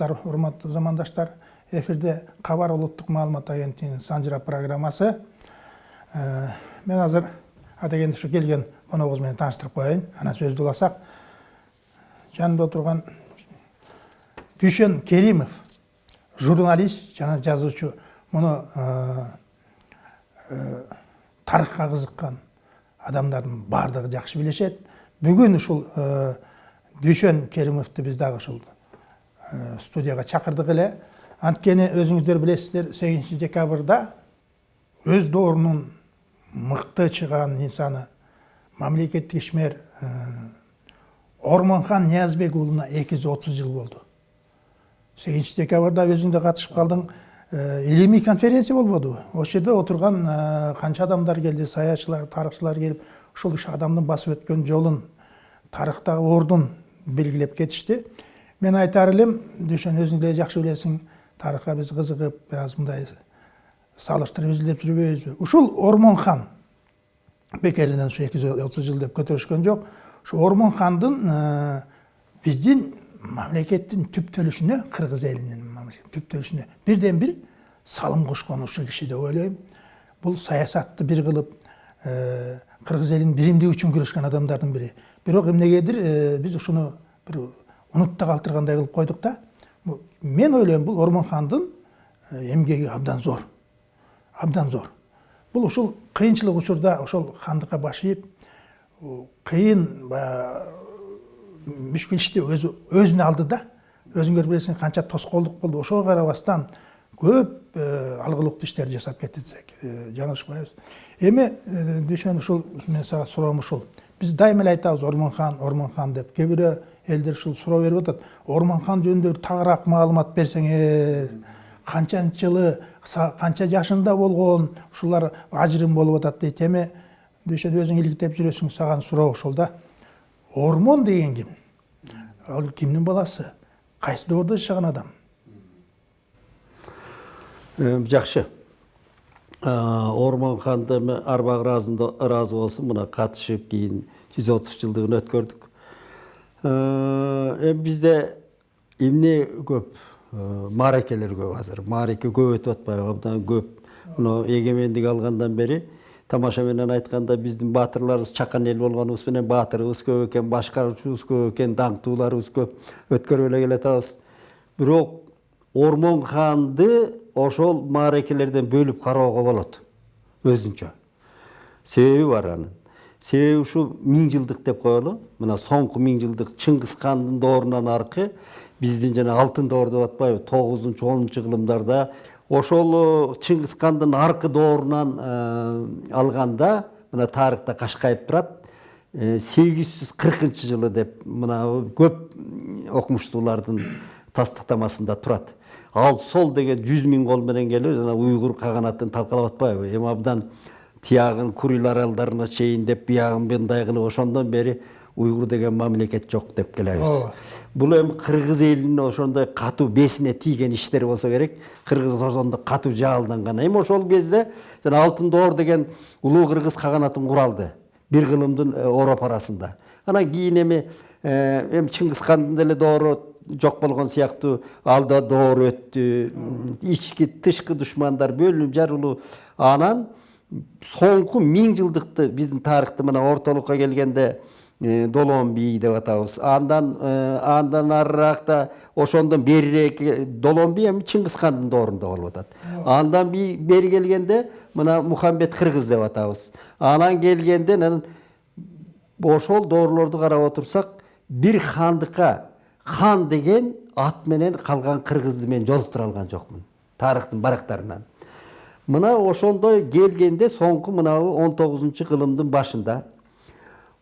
саламатсыздар урматтуу замандаштар эфирде кабар улуттук маалымат агенттигинин санжыра программасы. Э, мен азыр атегенди ушу келген коногубуз менен тааныштырып коеюн. Анан сөздү уласак. Жанымда отурган дүйшөн керимов журналист жана жазуучу. Муну тарыхка кызыккан адамдардын баардыгы жакшы билишет. Бүгүн ушул дүйшөн керимовду биз дагы ушул студияга чакырдык эле анткени өзүңүздөр билесиздер сегизинчи декабрда өз доорунун мықты чыган инсаны мамлекеттик ишмер ормонхан ниязбек уулуна эки жыл болду сегизинчи декабрда өзүң да катышып калдың илимий конференция болбодубу ошол жерде отурган канча адамдар келди саятчылар тарыхчылар келип ушул ушу адамдын басып өткөн жолун тарыхтагы ордун белгилеп кетишти мен айтар өзүң деле жакшы билесиң тарыхка биз кызыгып бир аз мындай салыштырып изилдеп жүрбөйбүзбү ушул ормонхан бекеринен ушу эки жүз отуз жыл деп көтөрүшкөн жок ушу ормонхандын биздин мамлекеттин түптөлүшүнө кыргыз элинин түптөлүшүнө бирден бир салым кошкон ушул киши деп ойлойм бул саясатты бир кылып кыргыз элин биримдиги үчүн күрөшкөн адамдардын бири бирок эмнегедир биз ушуну бир унутта калтыргандай кылып койдук да мен ойлойм бул ормонхандын эмгеги абдан зор. Абдан зор. Бұл ушул кыйынчылык учурда ошол хандыкка баш ийип кыйын баягы өзү өзүнө алды да. Өзүңөр билесиңер канча тоскоолдук болду ошого карабастан көп алгылыктуу иштерди жасап кетти десек жаңылышпайбыз эми дүйшөн мен сага суроом ушул биз дайыма эле айтабыз ормонхан ормонхан деп. Кээ бирөө элдер ушул суроо берип атат. Ормонхан жөнүндө тагыраак маалымат берсеңер. Канчанчы жылы канча жашында болгон ушулар ажырым болуп атат дейт. Эми дүйшөн өзүң иликтеп жүрөсүң саган суроо ошол да. Ормон деген ким? Ал кимдин баласы? Кайсы доордо жашаган адам? Жакшы. Ормонханды арбагы ыраазы болсун мына катышып кийин жүз отуз жылдыгын өткөрдүк. Эми бизде эмне көп? Мааракелер көп азыр. Маареке көп өтүп атпайбы абдан көп. Мына эгемендик алгандан бери тамаша менен айтканда биздин баатырларыбыз чакан эл болгонубуз менен баатырыбыз көп экен башкаруучубуз көп экен даңктууларыбыз көп. Өткөрүп эле келатабыз бирок ормон ханды ошол мааракелерден бөлүп кароого болот. Өзүнчө. Себеби бар анын себеби ушул миң жылдык деп коелу. Мына соңку миң жылдык чыңгыз хандын доорунан аркы биздин жана алтын доор деп атпайбы тогузунчу онунчу кылымдарда ошол чыңгыз хандын аркы доорунан алганда мына тарыхта кашкайып турат. Сегиз жүз кыркынчы жылы деп мына көп окумуштуулардын тастыктамасында турат. Ал сол деген жүз миң кол менен келип жана уйгур каганатын талкалап атпайбы. Эми абдан тиягын курил аралдарына чейин деп биягын мындай кылып ошондон бери уйгур деген мамлекет жок деп келебиз. Бул эми кыргыз элинин ошондой катуу бесине тийген иштер болсо керек кыргыз ошондо катуу жаалданган эми ошол кезде жана алтын доор деген улуу кыргыз каганатын куралды бир кылымдын ороп арасында. Анан кийин эми эми чыңгыз хандын деле доору жок болгон сыяктуу алда доор өттү ички тышкы душмандар бөлүнүп жарылуу анан соңку миң жылдыкты биздин тарыхты мына ортолукка келгенде долон бий деп атабыз андан андан арыраагта ошондон берирээк долон бий эми чыңгыз хандын доорунда болуп атат. Андан бери келгенде мына мухаммед кыргыз деп атабыз. Анан келгенде анан ошол доорлорду карап отурсак бир хандыкка хан деген ат менен калган кыргызды мен жолуктура алган жокмун тарыхтын барактарынан. Мына ошондой келгенде соңку мынабу он тогузунчу кылымдын башында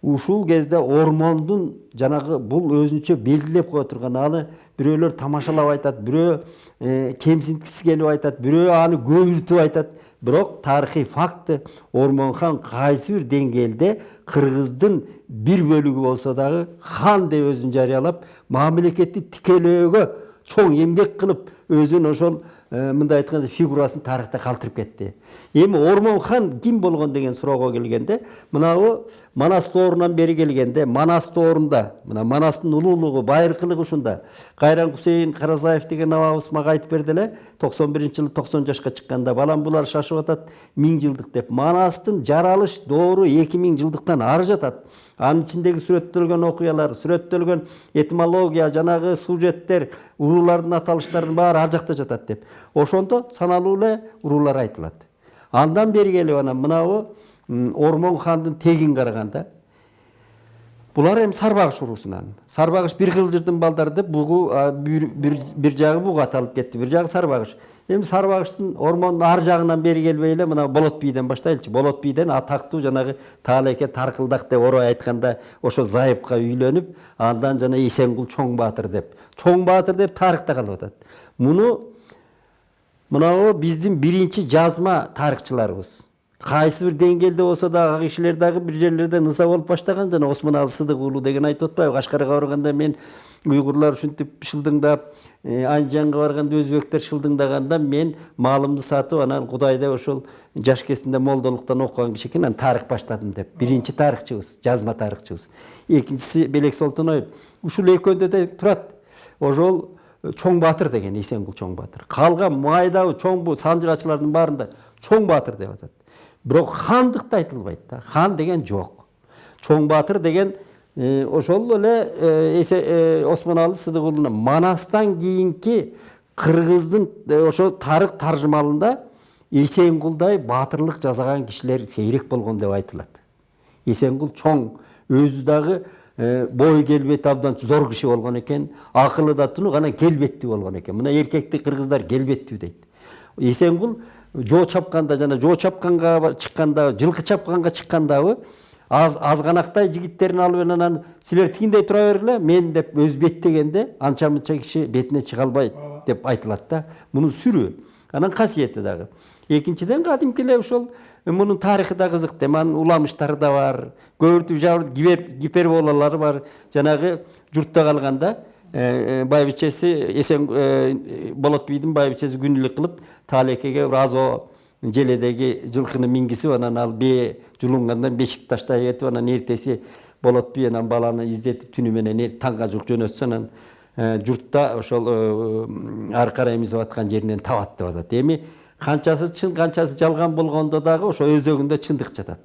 ушул кезде ормондун жанагы бул өзүнчө белгилеп кое турган. Аны бирөөлөр тамашалап айтат бирөө кемсинткиси келип айтат бирөө аны көбүртүп айтат. Бирок тарыхый факты ормонхан кайсы бир деңгээлде кыргыздын бир бөлүгү болсо дагы хан деп өзүн жарыялап мамлекетти тикелөөгө чоң эмгек кылып өзүн ошол э, мындай айтканда фигурасын тарыхта калтырып кетти эми ормон хан ким болгон деген суроого келгенде мынабу манас доорунан бери келгенде манас доорунда мына манастын улуулугу байыркылыгы ушунда кайран кусейин каразаев деген абабыз мага айтып берди эле токсон биринчи жылы токсон жашка чыкканда балам булар шашып атат миң жылдык деп. Манастын жаралыш доору эки миң жылдыктан ары жатат анын ичиндеги сүрөттөлгөн окуялар сүрөттөлгөн этимология жанагы сюжеттер уруулардын аталыштарынын баары ар жакта жатат деп. Ошондо саналуу эле уруулар айтылат. Андан бери келип анан мынабу м, ормон хандын тегин караганда булар эми сарбагыш уруусунан. Сарбагыш бир кылжырдын балдары деп бугу бир, жагы буга аталып кетти. Бир жагы сарбагыш. Эми сарбагыштын ормондун ар жагынан бери келбей эле мына болот бийден баштайлычы. Болот бийден атактуу жанагы таалеке таркылдак деп орой айтканда ошо зайыпка үйлөнүп андан жана эсенгул чоң баатыр деп. Чоң баатыр деп тарыхта калып атат. Муну мынабу биздин биринчи жазма тарыхчыларыбыз кайсы бир деңгээлде болсо дагы ага кишилер дагы бир жерлерде ыза болуп баштаган жана осмоналы сыдык уулу деген айтып атпайбы кашкарга барганда мен уйгурлар ушинтип шылдыңдап анжанга барганда өзбектер шылдыңдаганда мен малымды сатып анан кудайда ошол жаш кезинде молдолуктан окуган киши экен анан тарых баштадым деп. Биринчи тарыхчыбыз жазма тарыхчыбыз экинчиси белек солтоноев ушул экөөндө да турат ошол чоң баатыр деген эсенгул чоң баатыр калган майдагы чоң бу санжырачылардын баарында чоң баатыр деп атат бирок хандыкта айтылбайт да хан деген жок. Чоң баатыр деген э, ошол эле э, э, осмоналы сыдык уулуна манастан кийинки кыргыздын ошо тарых таржымалында эсенгулдай баатырлык жасаган кишилер сейрек болгон деп айтылат. Эсенгул чоң өзү дагы бой келбети абдан зор киши болгон экен акылы да тунук анан келбеттүү болгон экен мына эркекти кыргыздар келбеттүү дейт эсенгул жоо чапканда жана жоо чапканга чыкканда жылкы чапканга чыккандабы аз азганактай жигиттерин алып анан силер тигиндей тура бергиле мен деп өзү беттегенде анча мынча киши бетине чыга албайт деп айтылат да мунун сүрү анан касиети дагы экинчиден кадимки эле ошол мунун тарыхы да кызык да эми анын уламыштары да бар көбүртүп жабыр гиперболалары бар жанагы журтта калганда байбичеси эсен болот бийдин байбичеси күнүлүк кылып таалекеге бир азо желедеги жылкыны мингизип анан ал бээ жулунгандан бешикти таштай кетип анан эртеси болот бий анан баланы издетип түнү менен таңга жуук жөнөтсө анан журтта ошол ары карай эмизип аткан жеринен табат деп атат эми канчасы чын канчасы жалган болгондо дагы ошо өзөгүндө чындык жатат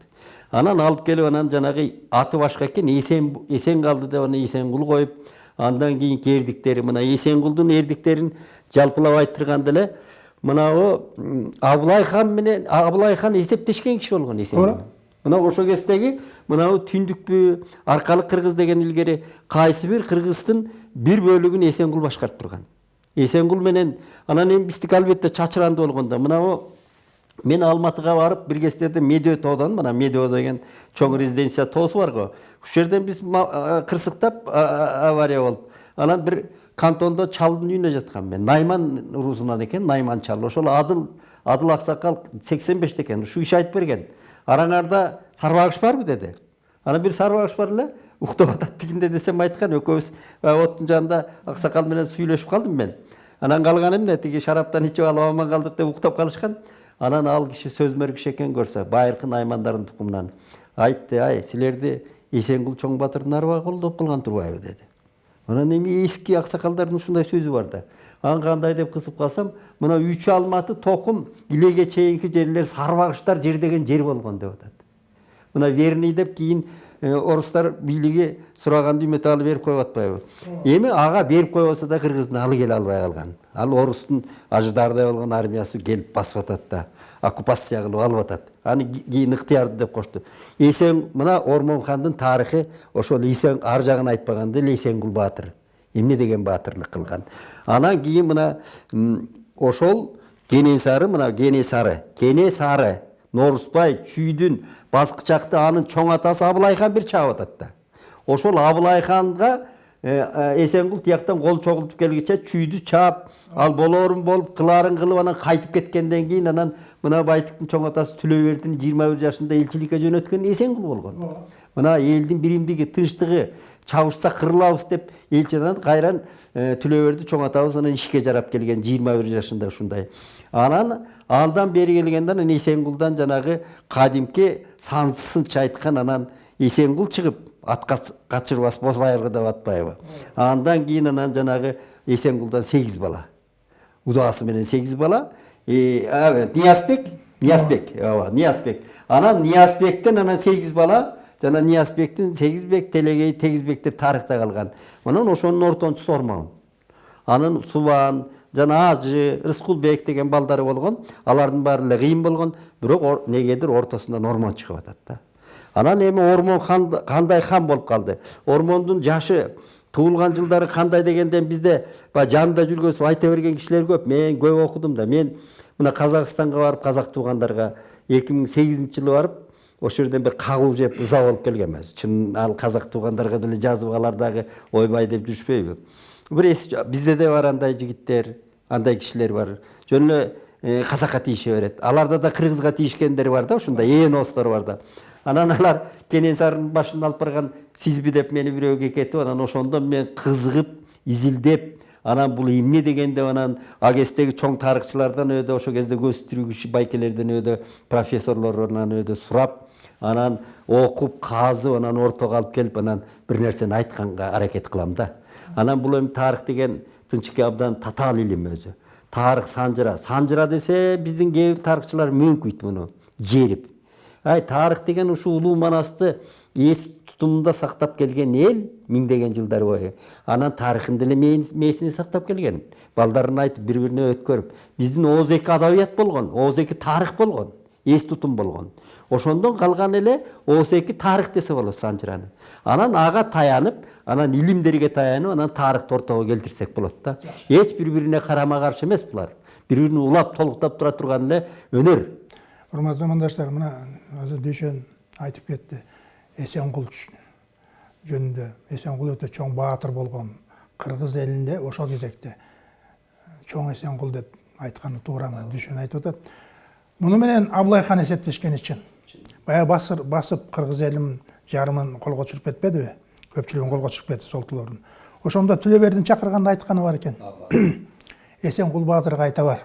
анан алып келип анан жанагы аты башка экен эсен эсен калды деп анан эсенгул коюп андан кийинки эрдиктери мына эсенгулдун эрдиктерин жалпылап айттырганда эле мынабу абылай хан менен абылай хан эсептешкен киши болгон эсенгул мына ошол кездеги мынабу түндүкпү аркалык кыргыз деген илгери кайсы бир кыргыздын бир бөлүгүн эсенгул башкарып турган эсенгул менен анан эми биздики албетте чачыранды болгондо мынабу мен алматыга барып бир кездерде медео тоодон мына медео деген чоң резиденция тоосу бар го ушул жерден биз кырсыктап авария болуп анан бир кантондо чалдын үйүнө жаткам мен найман уруусунан экен найман чал ошол адыл адыл аксакал сексен беште экен ушул киши айтып берген араңарда сарбагыш барбы деди анан бир сарбагыш бар эле уктап атат тигинде десем айткан экөөбүз оттун жанында аксакал менен сүйлөшүп калдым мен. Анан калганы эмне тиги шараптан ичип алып аман калдык деп уктап калышкан. Анан ал киши сөзмөр киши экен көрсө байыркы наймандардын тукумунан. Айтты ай силерди эсенгул чоң батырдын арбагы колдоп калган турбайбы? деди. Анан эми эски аксакалдардын ушундай сөзү бар да. Анан кандай? деп кызып калсам мына үч алматы токум илеге чейинки жерлер сарбагыштар жердеген жер болгон деп атат. Мына верный деп кийин орустар бийлиги сураганды үмөт алы берип коюп атпайбы эми ага берип койбосо да кыргыздын алы келе албай калган ал орустун ажыдаардай болгон армиясы келип басып атат да оккупация кылып алып атат. Аны кийин ыктыярды деп кошту эсен мына ормон хандын тарыхы ошол эсен ар жагын айтпаганда эле эсенгул баатыр эмне деген баатырлык кылган. Анан кийин мына ошол кенесары мына кенесары кенесары норусбай чүйдүн баскычакты анын чоң атасы абылай хан бир чаап атат да ошол абылай ханга эсенгул тияктан кол чогултуп келгиче чүйдү чаап ал болоорун болуп кылаарын кылып анан кайтып кеткенден кийин анан мына байтыктын чоң атасы түлөбердин жыйырма бир жашында элчиликке жөнөткөн эсенгул болгон мына элдин биримдиги тынчтыгы чабышса кырылабыз деп элчи анан кайран түлөберди чоң атабыз анан ишке жарап келген жыйырма бир жашында ушундай. Анан андан бери келгенде анан эсенгулдан жанагы кадимки сансызынча айткан анан эсенгул чыгып атка качырбас боз айыргы деп атпайбы. Андан кийин анан жанагы эсенгулдан сегиз бала. Удаасы менен сегиз бала. Ниязбек ниязбек ооба ниязбек. Анан ниязбектен анан сегиз бала жана ниязбектин сегизбек телегей тегизбек деп тарыхта калган. Анан ошонун ортончусу ормон анын субан жана ажы рыскулбек деген балдары болгон алардын баары эле кыйын болгон бирок негедир ортосунан ормон чыгып атат да. Анан эми ормон кандай хан болуп калды? Ормондун жашы туулган жылдары кандай дегенден бизде баягы жанында жүргөнсүп айта берген кишилер көп. Мен көп окудум да. Мен мына казакстанга барып казак туугандарга эки миң сегизинчи жылы барып ошол жерден бир кагуу жеп ыза болуп келгем өзү чын ал казак туугандарга деле жазып алар дагы ойбай деп жүрүшпөйбү бир бизде да бар андай жигиттер андай кишилер бар. Жөн эле казакка тийише берет аларда да кыргызга тийишкендер бар да ушундай ээностор бар да. Анан алар кенесарынын башын алып барган сизби деп мени бирөө кекетип анан ошондон мен кызыгып изилдеп анан бул эмне деген деп анан ал кездеги чоң тарыхчылардан өйдө ошол кезде тирүү киши байкелерден өйдө профессорлорунан өйдө сурап анан окуп казып анан ортого алып келип анан бир нерсени айтканга аракет кылам да. Анан бул эми тарых деген тынчыке абдан татаал илим өзү. Тарых санжыра санжыра десе биздин кээ бир тарыхчылар мөңкүйт муну жерип. Ай тарых деген ушул улуу манасты эс тутумунда сактап келген эл миңдеген жылдар бою. Анан тарыхын деле мээсине сактап келген балдарына айтып бири бирине өткөрүп. Биздин ооз эки адабият болгон ооз эки тарых болгон эс тутум болгон. Ошондон калган эле ооз эки тарых десе болот санжыраны анан ага таянып анан илимдерге таянып анан тарыхты ортого келтирсек болот да эч бири бирине карама каршы эмес булар бири бирин улап толуктап тура турган эле өнөр урматтуу замандаштар мына азыр дүйшөн айтып кетти эсенгул жөнүндө эсенгул өтө чоң баатыр болгон кыргыз элинде ошол кезекте чоң эсенгул деп айтканы туурабы дүйшөн айтып атат муну менен абылай хан эсептешкени чын баягы басыр басып кыргыз элин жарымын колго түшүрүп кетпедиби көпчүлүгүн колго түшүрүп кетти солтулордун ошондо түлөбердин чакырганда айтканы бар экен эсенгул баатырга айта бар.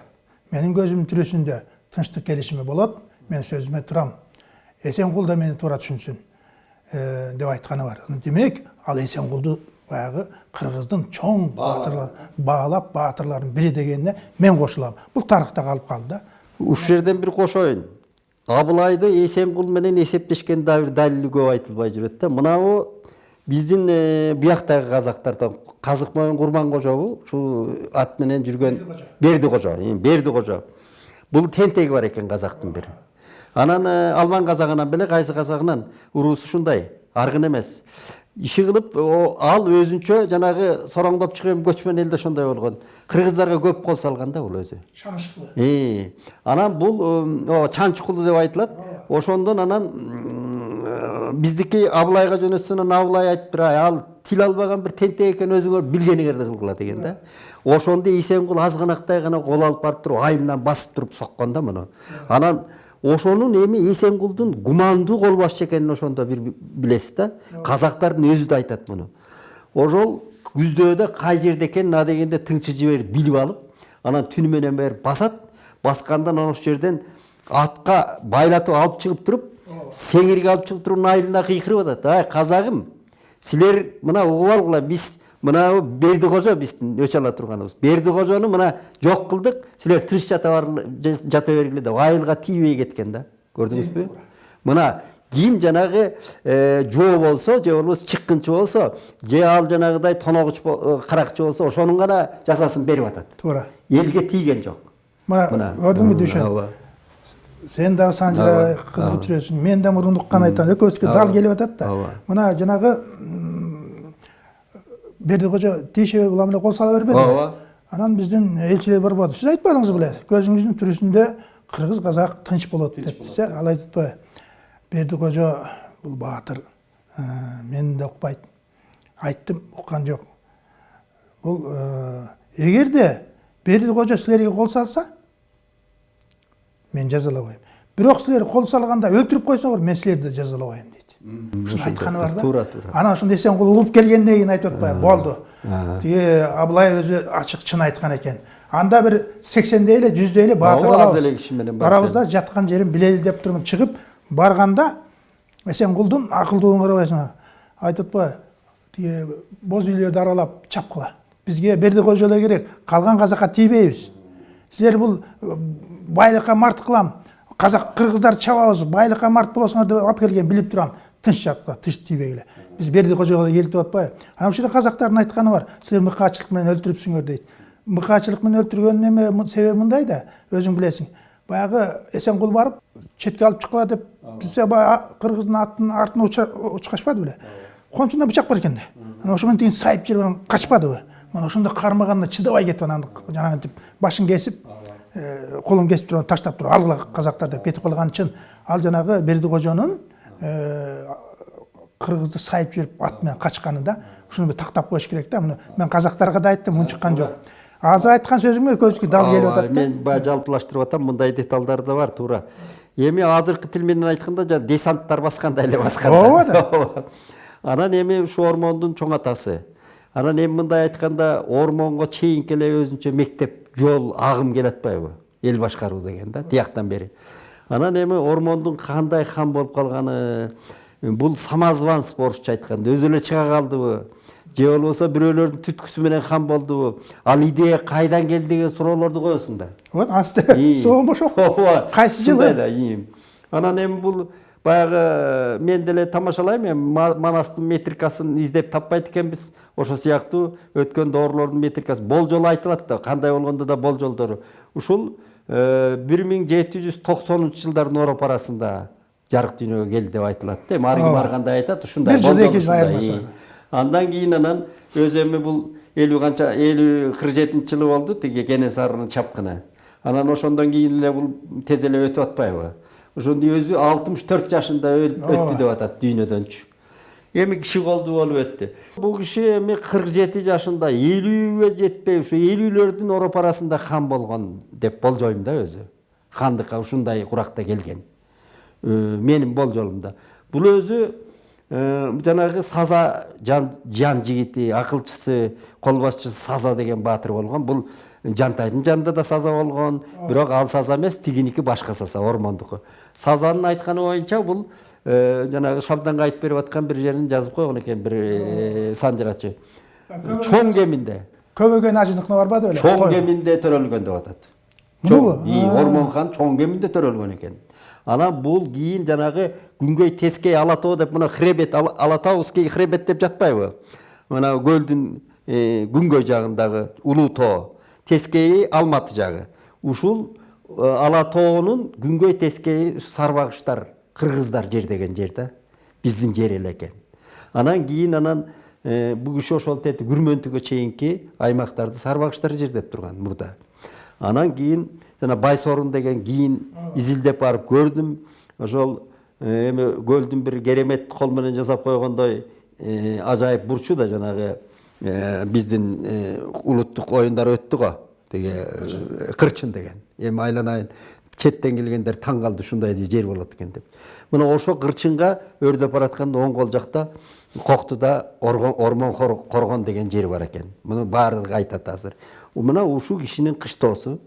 Менин көзүмдүн тирүүсүндө тынчтык келишими болот мен сөзүмө турам эсенгул да мени туура түшүнсүн деп айтканы бар. Демек ал эсенгулду баягы кыргыздын чоң баатырлар баалап баатырлардын бири дегенине мен кошулам бул тарыхта калып калды да. Ушул жерден бир кошоюн абылайды эсенгул менен эсептешкен бир далили көп айтылбай жүрөт да мынабу биздин бияктагы казактардан казык моюн курман кожобу ушул ат менен жүргөн берди кожо берди кожо бул тентеги бар экен казактын бир анан алман казагынан беле кайсы казагынан уруусу ушундай аргын эмес иши кылып ал өзүнчө жанагы сороңдоп чыгып көчмөн элде ошондой болгон кыргыздарга көп кол салган да бул өзү анан бул чанчкулу деп айтылат ошондон анан биздики абылайга жөнөтсө анан абылай айтыптыр ал тил албаган бир тентек экен өзүңөр билгениңерди кылгыла деген да. Ошондо эсенгул азганактай гана кол алып барып туруп айылынан басып туруп соккон да муну анан ошонун эми эсенгулдун гумандуу кол башчы экенин ошондо бир билесиз да. Казактардын өзү да айтат муну. Ошол күздөөдө кай жерде экенин адегенде тыңчы жиберип билип алып анан түнү менен барып басат баскандан анан ошол жерден атка байлатып алып чыгып туруп сеңирге алып чыгып туруп айылына кыйкырып атат. Ай казагым силер мына угуп алгыла биз мына берди кожо биздин өч ала турганыбыз берди кожону мына жок кылдык силер тыныч жата жата бергиле деп айылга тийбей кеткен да. Көрдүңүзбү мына ким жанагы жоо болсо же болбосо чыккынчы болсо же ал жанагыдай тоногуч каракчы болсо ошонун гана жазасын берип атат туура элге тийген жок мына көрдүңбү дүйшөн сен дагы санжыра кызыгып жүрөсүң мен да мурун уккан айтам экөөбүзгө дал келип атат да. Мына жанагы бердикожо тиешебей улам эле кол сала бербеди ооба анан биздин элчилер бар болду сиз айтпадыңыз беле көзүңүздүн тирүүсүндө кыргыз казак тынч болот дептиз э ал айтып атпайбы бердикожо бул баатыр мени да укпайт айттым уккан жок бул эгерде бердик кожо силерге кол салса мен жазалабайм бирок силер кол салганда өлтүрүп койсоңор мен силерди жазалабайм дейт ушуну айтканы бар да? Туура туура анан ошондо эсенкул угуп келгенден кийин айтып атпайбы болду тиги абылай өзү ачык чын айткан экен анда бир сексендей эле жүздөй эле бар барабыз да жаткан жерин билели деп турмун чыгып барганда эсенкулдун акылдуулугун карабайсың айтып атпайбы тиги боз үйлөрдү аралап чапкыла бизге бердик кожо эле керек калган казакка тийбейбиз силер бул байлыкка март кылам казак кыргыздарды чабабыз байлыкка март болосуңар деп алып келген билип турам тийбегиле биз бердик кожого келип деп атпайбы анан ушул жерде казактардын айтканы бар менен өлтүрүпсүңөр дейт мыкаачылык менен өлтүргөнүн эме себеби мындай да өзүң билесиң баягы эсенкул барып четке алып чыккыла деп бизге баягы кыргыздын аттын артына учкашпады беле кончунда бычак бар экен да анан ошо менен тигин сайып жиберип анан качпадыбы мына ошондо кармаганда чыдабай кетип анан жанагынтип башын кесип колун кесип туруп таштап туруп алгыла казактар деп кетип калганы чын ал жанагы бердик кожонун кыргызды сайып жиберип ат менен качканы да ушуну бир тактап коюш керек да муну мен казактарга да айттым унчуккан жок азыр айткан сөзүңө экөөбүзгө дал келип атат да. мен баягы жалпылаштырып атам мындай деталдар да бар туура эми азыркы тил менен айтканда жанагы десанттар баскандай эле баскан ооба да. Анан эми ушу ормондун чоң атасы анан эми мындай айтканда ормонго чейинки эле өзүнчө мектеп жол агым келе атпайбы эл башкаруу деген да тияктан бери. Анан эми ормондун кандай хан болуп калганы бул самозванство орусча айтканда өзү эле чыга калдыбы же болбосо бирөөлөрдүн түткүсү менен хан болдубу ал идея кайдан келди деген суроолорду коесуң да вот асты соомбош ооба кайсы ушундай жылы да ийим анан эми бул баягы мен деле тамашалайм эми Ма- манастын метрикасын издеп таппайт экенбиз ошол сыяктуу өткөн доорлордун метрикасы болжол айтылат да кандай болгондо да болжолдору ушул бир миң жети жүз токсонунчу жылдардын ороб арасында жарык дүйнөгө келди деп айтылат да эми ар ким Ооба. ар кандай айтат ушундай Бир жыл, эки жыл айырмасы андан кийин анан өзү эми бул элүү канча элүү кырк жетинчи жылы болду тиги кенесарынын чапкыны анан ошондон кийин эле бул тез эле өтүп атпайбы ошондо өзү алтымыш төрт жашында өттү деп атат дүйнөдөнчү эми киши колду өттү. Бул киши эми кырк жети жашында элүүгө жетпей ушу элүүлөрдүн ороп арасында хан болгон деп болжойм да өзү. Хандыкка ушундай куракта келген. Э, менин болжолумда бул өзү жанагы саза жан, жан жигити акылчысы кол башчысы саза деген баатыр болгон бул жантайдын жанында да саза болгон бирок ал саза эмес тигиники башка саза ормондуку сазанын айтканы боюнча бул э, жанагы шабданга айтып берип аткан бир жерин жазып койгон экен бир э, санжырачы чоң кеминде көбөгөн ажыныкына барбады беле чоң кеминде төрөлгөн деп атат. Мунубу? Чоң- ии, ормон хан чоң кеминде төрөлгөн экен анан бул кийин жанагы күнгөй тескей ала деп мына хребет Ала- хребет деп жатпайбы мына көлдүн күнгөй жагындагы улуу тоо. Тескейи алматы жагы ушул ала тоонун күнгөй тескейи сарбагыштар кыргыздар жердеген жер да биздин жер эле экен анан кийин анан киши ошол тети күрмөнтүгө чейинки аймактарды сарбагыштар жердеп турган мурда. Анан кийин жана байсорун деген кийин изилдеп барып көрдүм ошол э, эми көлдүн бир керемет кол менен жасап койгондой э, ажайып бурчу да жанагы э, биздин улуттук оюндар өттү го. Тиги кырчын деген. Эми айланайын четтен келгендер таң калды ушундай жер болот экен деп. Мына ошол кырчынга өрдөп баратканда оң кол жакта коктуда ормон коргон деген жер бар экен. Муну баардыгы айтат азыр. Мына ушул кишинин кыштоосу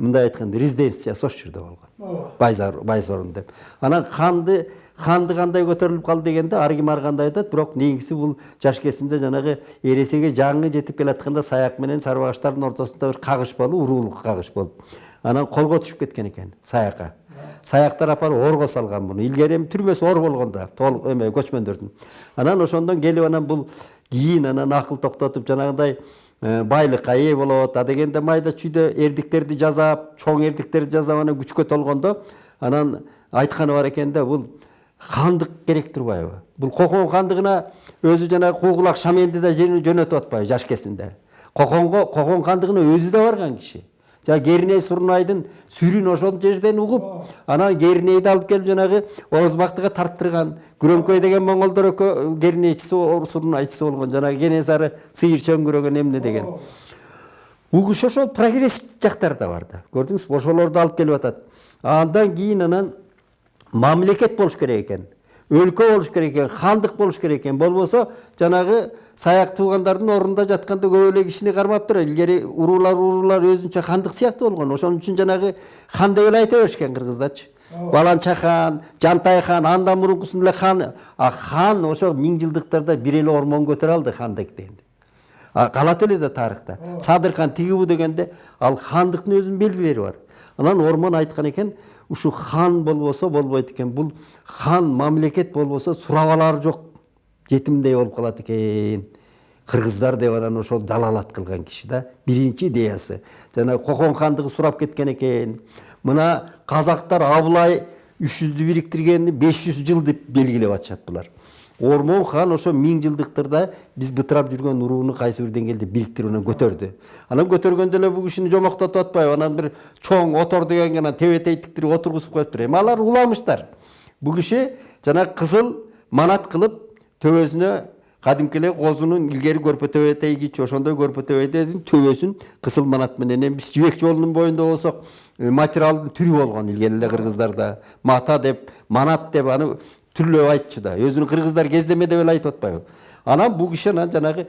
мындай айтканда резиденциясы ошол жерде болгон Байзар- деп. Анан ханды ханды кандай көтөрүлүп калды дегенде ар ким ар кандай айтат бирок негизги бул жаш кезинде жанагы эресеге жаңы жетип келатканда саяк менен сарбагаштардын ортосунда бир кагыш болуп уруулук кагыш болуп анан колго түшүп кеткен экен саякка саяктар апарып орго салган муну илгери эми түрмөсү ор болгон да эме көчмөндөрдүн. Анан ошондон келип анан бул кийин анан акыл токтотуп жанагындай байлыкка ээ болот. А дегенде майда чүйдө эрдиктерди жасап чоң эрдиктерди жасап анан күчкө толгондо анан айтканы бар экен да бул хандык керек турбайбы? Бул кокон хандыгына өзү жанагы куугулак шаменди да жөнөтүп атпайбы жаш кезинде коконго кокон хандыгына өзү да барган киши жана керней сурунайдын сүрүн ошол жерден угуп анан кернейди алып келип жанагы оозбактыга тарттырган күрөңкөй деген моңголдор кернейчиси сурунайчысы болгон жанагы кенесары сыйыр чөңгүрөгөн эмне деген. Бул киши ошол прогресс жактарда бар да. Көрдүңүзбү ошолорду алып келип атат андан кийин анан мамлекет болуш керек экен өлкө болуш керек экен хандык болуш керек экен болбосо жанагы саяк туугандардын ордунда жатканда көп эле кишини кармаптыр илгери уруулар уруулар өзүнчө хандык сыяктуу болгон ошон үчүн жанагы хан деп эле айта беришкен кыргыздачы баланча хан жантай хан андан мурункусун эле хан. А хан ошо миң жылдыктарда бир эле ормон көтөрө алды А калат эле да тарыхта садыр хан тигибу дегенде ал хандыктын өзүнүн белгилери бар. Анан ормон айткан экен ушу хан болбосо болбойт экен бул хан мамлекет болбосо сурап алары жок жетимдей болуп калат экен кыргыздар деп анан ошол далалат кылган киши да биринчи идеясы. Жана кокон хандыгы сурап кеткен экен мына казактар абылай үч жүздү бириктиргени беш жүз жыл деп белгилеп атышат булар. Ормон хан ошо миң жылдыктарда биз бытырап жүргөн урууну кайсы бир деңгээлде бириктирип анан көтөрдү. Анан көтөргөндө эле бул кишини жомоктотуп атпайбы анан бир чоң отор дегенге анан тебетей тиктирип отургузуп коюптур эми алар уламыштар. Бул киши жанагы кызыл манат кылып төбөсүнө кадимки эле козунун илгери көрпө тебетей кийчү ошондой көрпө тебетейдин төбөсүн кызыл манат менен. Эми биз жибек жолунун боюнда болсок материалдын түрү болгон илгери эле кыргыздарда. Мата деп манат деп аны түрлөп айтчу да. Өзүнүн кыргыздар кездеме деп эле айтып атпайбы анан бул киши анан жанагы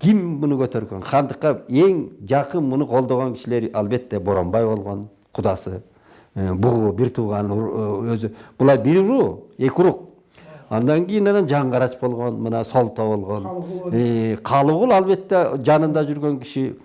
ким муну көтөргөн хандыкка эң жакын муну колдогон кишилер албетте боронбай болгон кудасы бугу бир тууган өзү булар бир уруу эки урук андан кийин анан жаңгарач болгон мына солто болгон калыгул албетте жанында жүргөн киши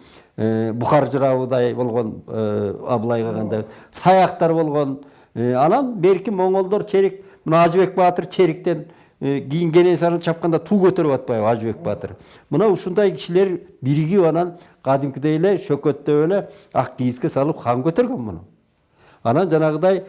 бухар жырабыдай болгон абылайга кандай саяктар болгон анан берки моңголдор черик мына ажыбек баатыр чериктен кийин кенесарыны чапканда туу көтөрүп атпайбы ажыбек баатыр мына ушундай кишилер биригип анан кадимкидей эле шөкөттөп эле ак кийизге салып хан көтөргөн муну анан жанагыдай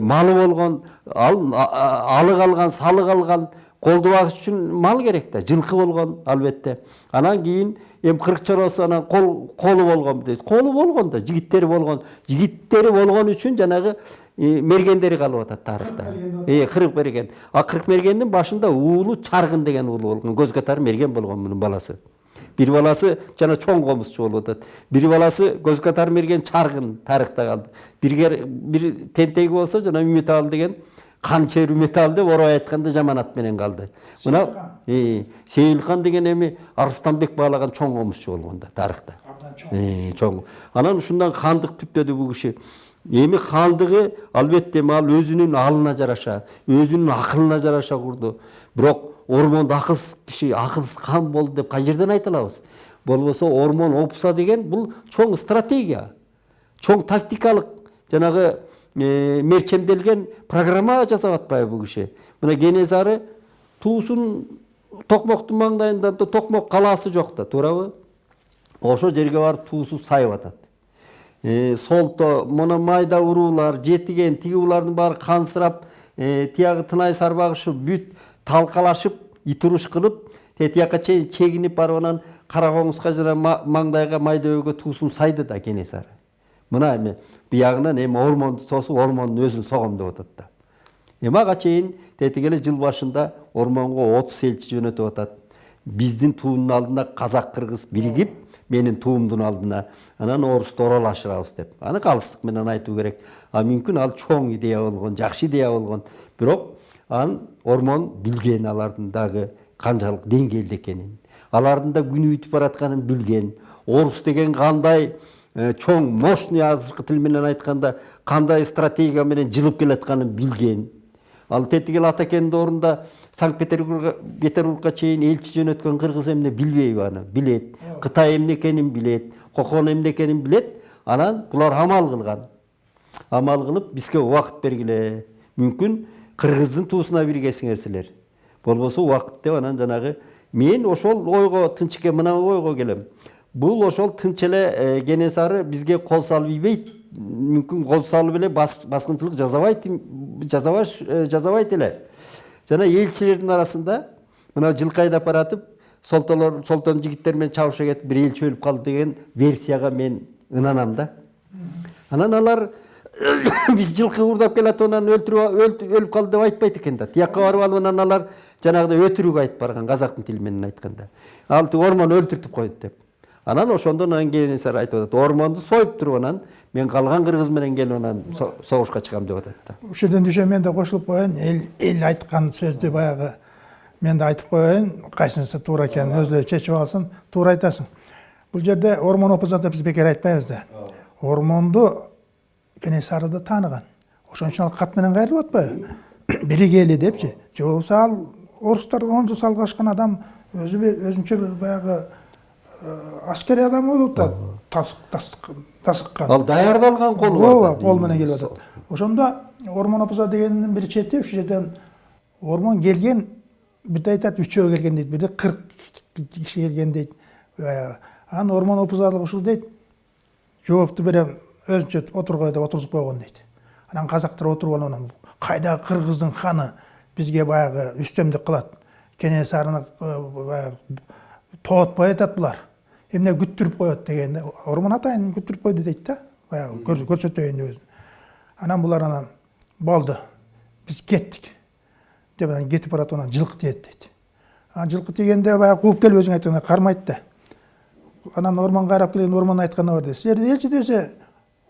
малы болгон ал алык алган салык алган колду багыш үчүн мал керек да жылкы болгон албетте анан кийин эми кырк чоросу анан кол колу болгон дейт колу болгон да жигиттери болгон жигиттери болгон үчүн жанагы мергендери калып атат тарыхта кырк мерген а кырк мергендин башында уулу чаргын деген уулу болгон көз катары мерген болгон мунун баласы бир баласы жана чоң комузчу болуп атат бир баласы көз катары мерген чаргын тарыхта калды бирге бир тентеги болсо жана үмүталы деген канчер үмүталы деп орой айтканда жаман ат менен калды мына сейилхан деген эми арыстанбек баалаган чоң комузчу болгон да тарыхта чоң анан ушундан хандык түптөдү бул киши эми хандыгы албетте ал өзүнүн алына жараша өзүнүн акылына жараша курду бирок ормондо акылсыз киши акылсыз хан болду деп кай жерден айта алабыз болбосо ормон опса деген бул чоң стратегия чоң тактикалык жанагы мерчемделген программа жасап атпайбы бул киши. Мына кенесары туусун токмоктун маңдайында токмок калаасы жок да туурабы? Ошол жерге барып туусу сайып атат. Солто мына майда уруулар жетиген тиги булардын баары кансырап тиягы тынай сарбагышы бүт талкалашып ит уруш кылып тияка чейин чегинип барып анан кара коңузга жана маңдайга майда өбөгө туусун сайды да кенесары мына эми биягынан эми ормонду тосуп ормондун өзүн согом деп атат да эми ага чейин тетиги эле жыл башында ормонго отуз элчи жөнөтүп атат биздин туунун алдына казак кыргыз биригип менин туумдун алдына анан орусту оролашырабыз деп аны калыстык менен айтуу керек а мүмкүн ал чоң идея болгон жакшы идея болгон бирок анан ормон билген алардын дагы канчалык деңгээлде экенин алардын да күнү бүтүп баратканын билген орус деген кандай чоң мощный азыркы тил менен айтканда кандай стратегия менен жылып келатканын билген. Ал тетиги эле атакендин ордунда санкт петербургка чейин элчи жөнөткөн кыргыз эмне билбейби аны билет. Кытай эмне экенин билет кокон эмне экенин билет анан булар амал кылган. Амал кылып бизге убакыт бергиле. Мүмкүн кыргыздын туусуна биригесиңер силер. Болбосо убакыт деп анан жанагы мен ошол ойго тынчке мына ойго келем. Бул ошол тынч эле кенесары бизге кол салып ийбейт мүмкүн кол салып эле баскынчылык жасабайт жасабайт эле жана элчилердин арасында мына жылкы айдап баратып солтолор солтонун жигиттери менен чабыша кетип бир элчи өлүп калды деген версияга мен ынанам да анан алар биз жылкы уурдап келатып анан өлтүрүп өлүп калды деп айтпайт экен да тияка барып алып анан алар жанагыдай өтірік айтып барган казактын тили менен айтканда ал ормон өлтүртүп койду деп анан ошондон анан кенесары айтып атат. Ормонду союп туруп анан мен калган кыргыз менен келип анан согушка чыгам деп атат да. Ушул жерден düşe мен да кошулуп коеюн. Эл эл айткан сөздү баягы мен да айтып коеюн. Кайсынысы туура экенин өзүлөрү чечип алсын туура айтасың. Бул жерде ормон опузат биз бекер айтпайбыз да. Ормонду кенесарыды тааныган ошон үчүн ал кат менен кайрылып атпайбы? Биригели депчи. Же болбосо ал орустар он жыл салгашкан адам өзү өзүнчө баягы аскери адам болуп да тасыккан ал даярдалган кол ооба кол менен келип атат ошондо ормон опуза дегендин бир чети ушул жерден ормон келген бирде айтат үчөө келген дейт бирде кырк киши келген дейт анан ормон опузалык ушул дейт жоопту берем өзүнчө отургула деп отургузуп койгон дейт анан казактар отуруп алып анан кайдагы кыргыздын ханы бизге баягы үстөмдүк кылат кенесарыны баягы тоотпой атат булар эмне күттүрүп коет деген ормон атайын күттүрүп койду дейт да. Баягы көрсөтөйүн деп өзүн. Анан булар анан болду биз кеттик деп анан кетип баратып анан жылкы тиет дейт. Анан жылкы тигенде баягы кууп келип өзүң айткандай кармайт да. Анан ормон кайрап келген ормон айтканы бар дейт силерди элчи десе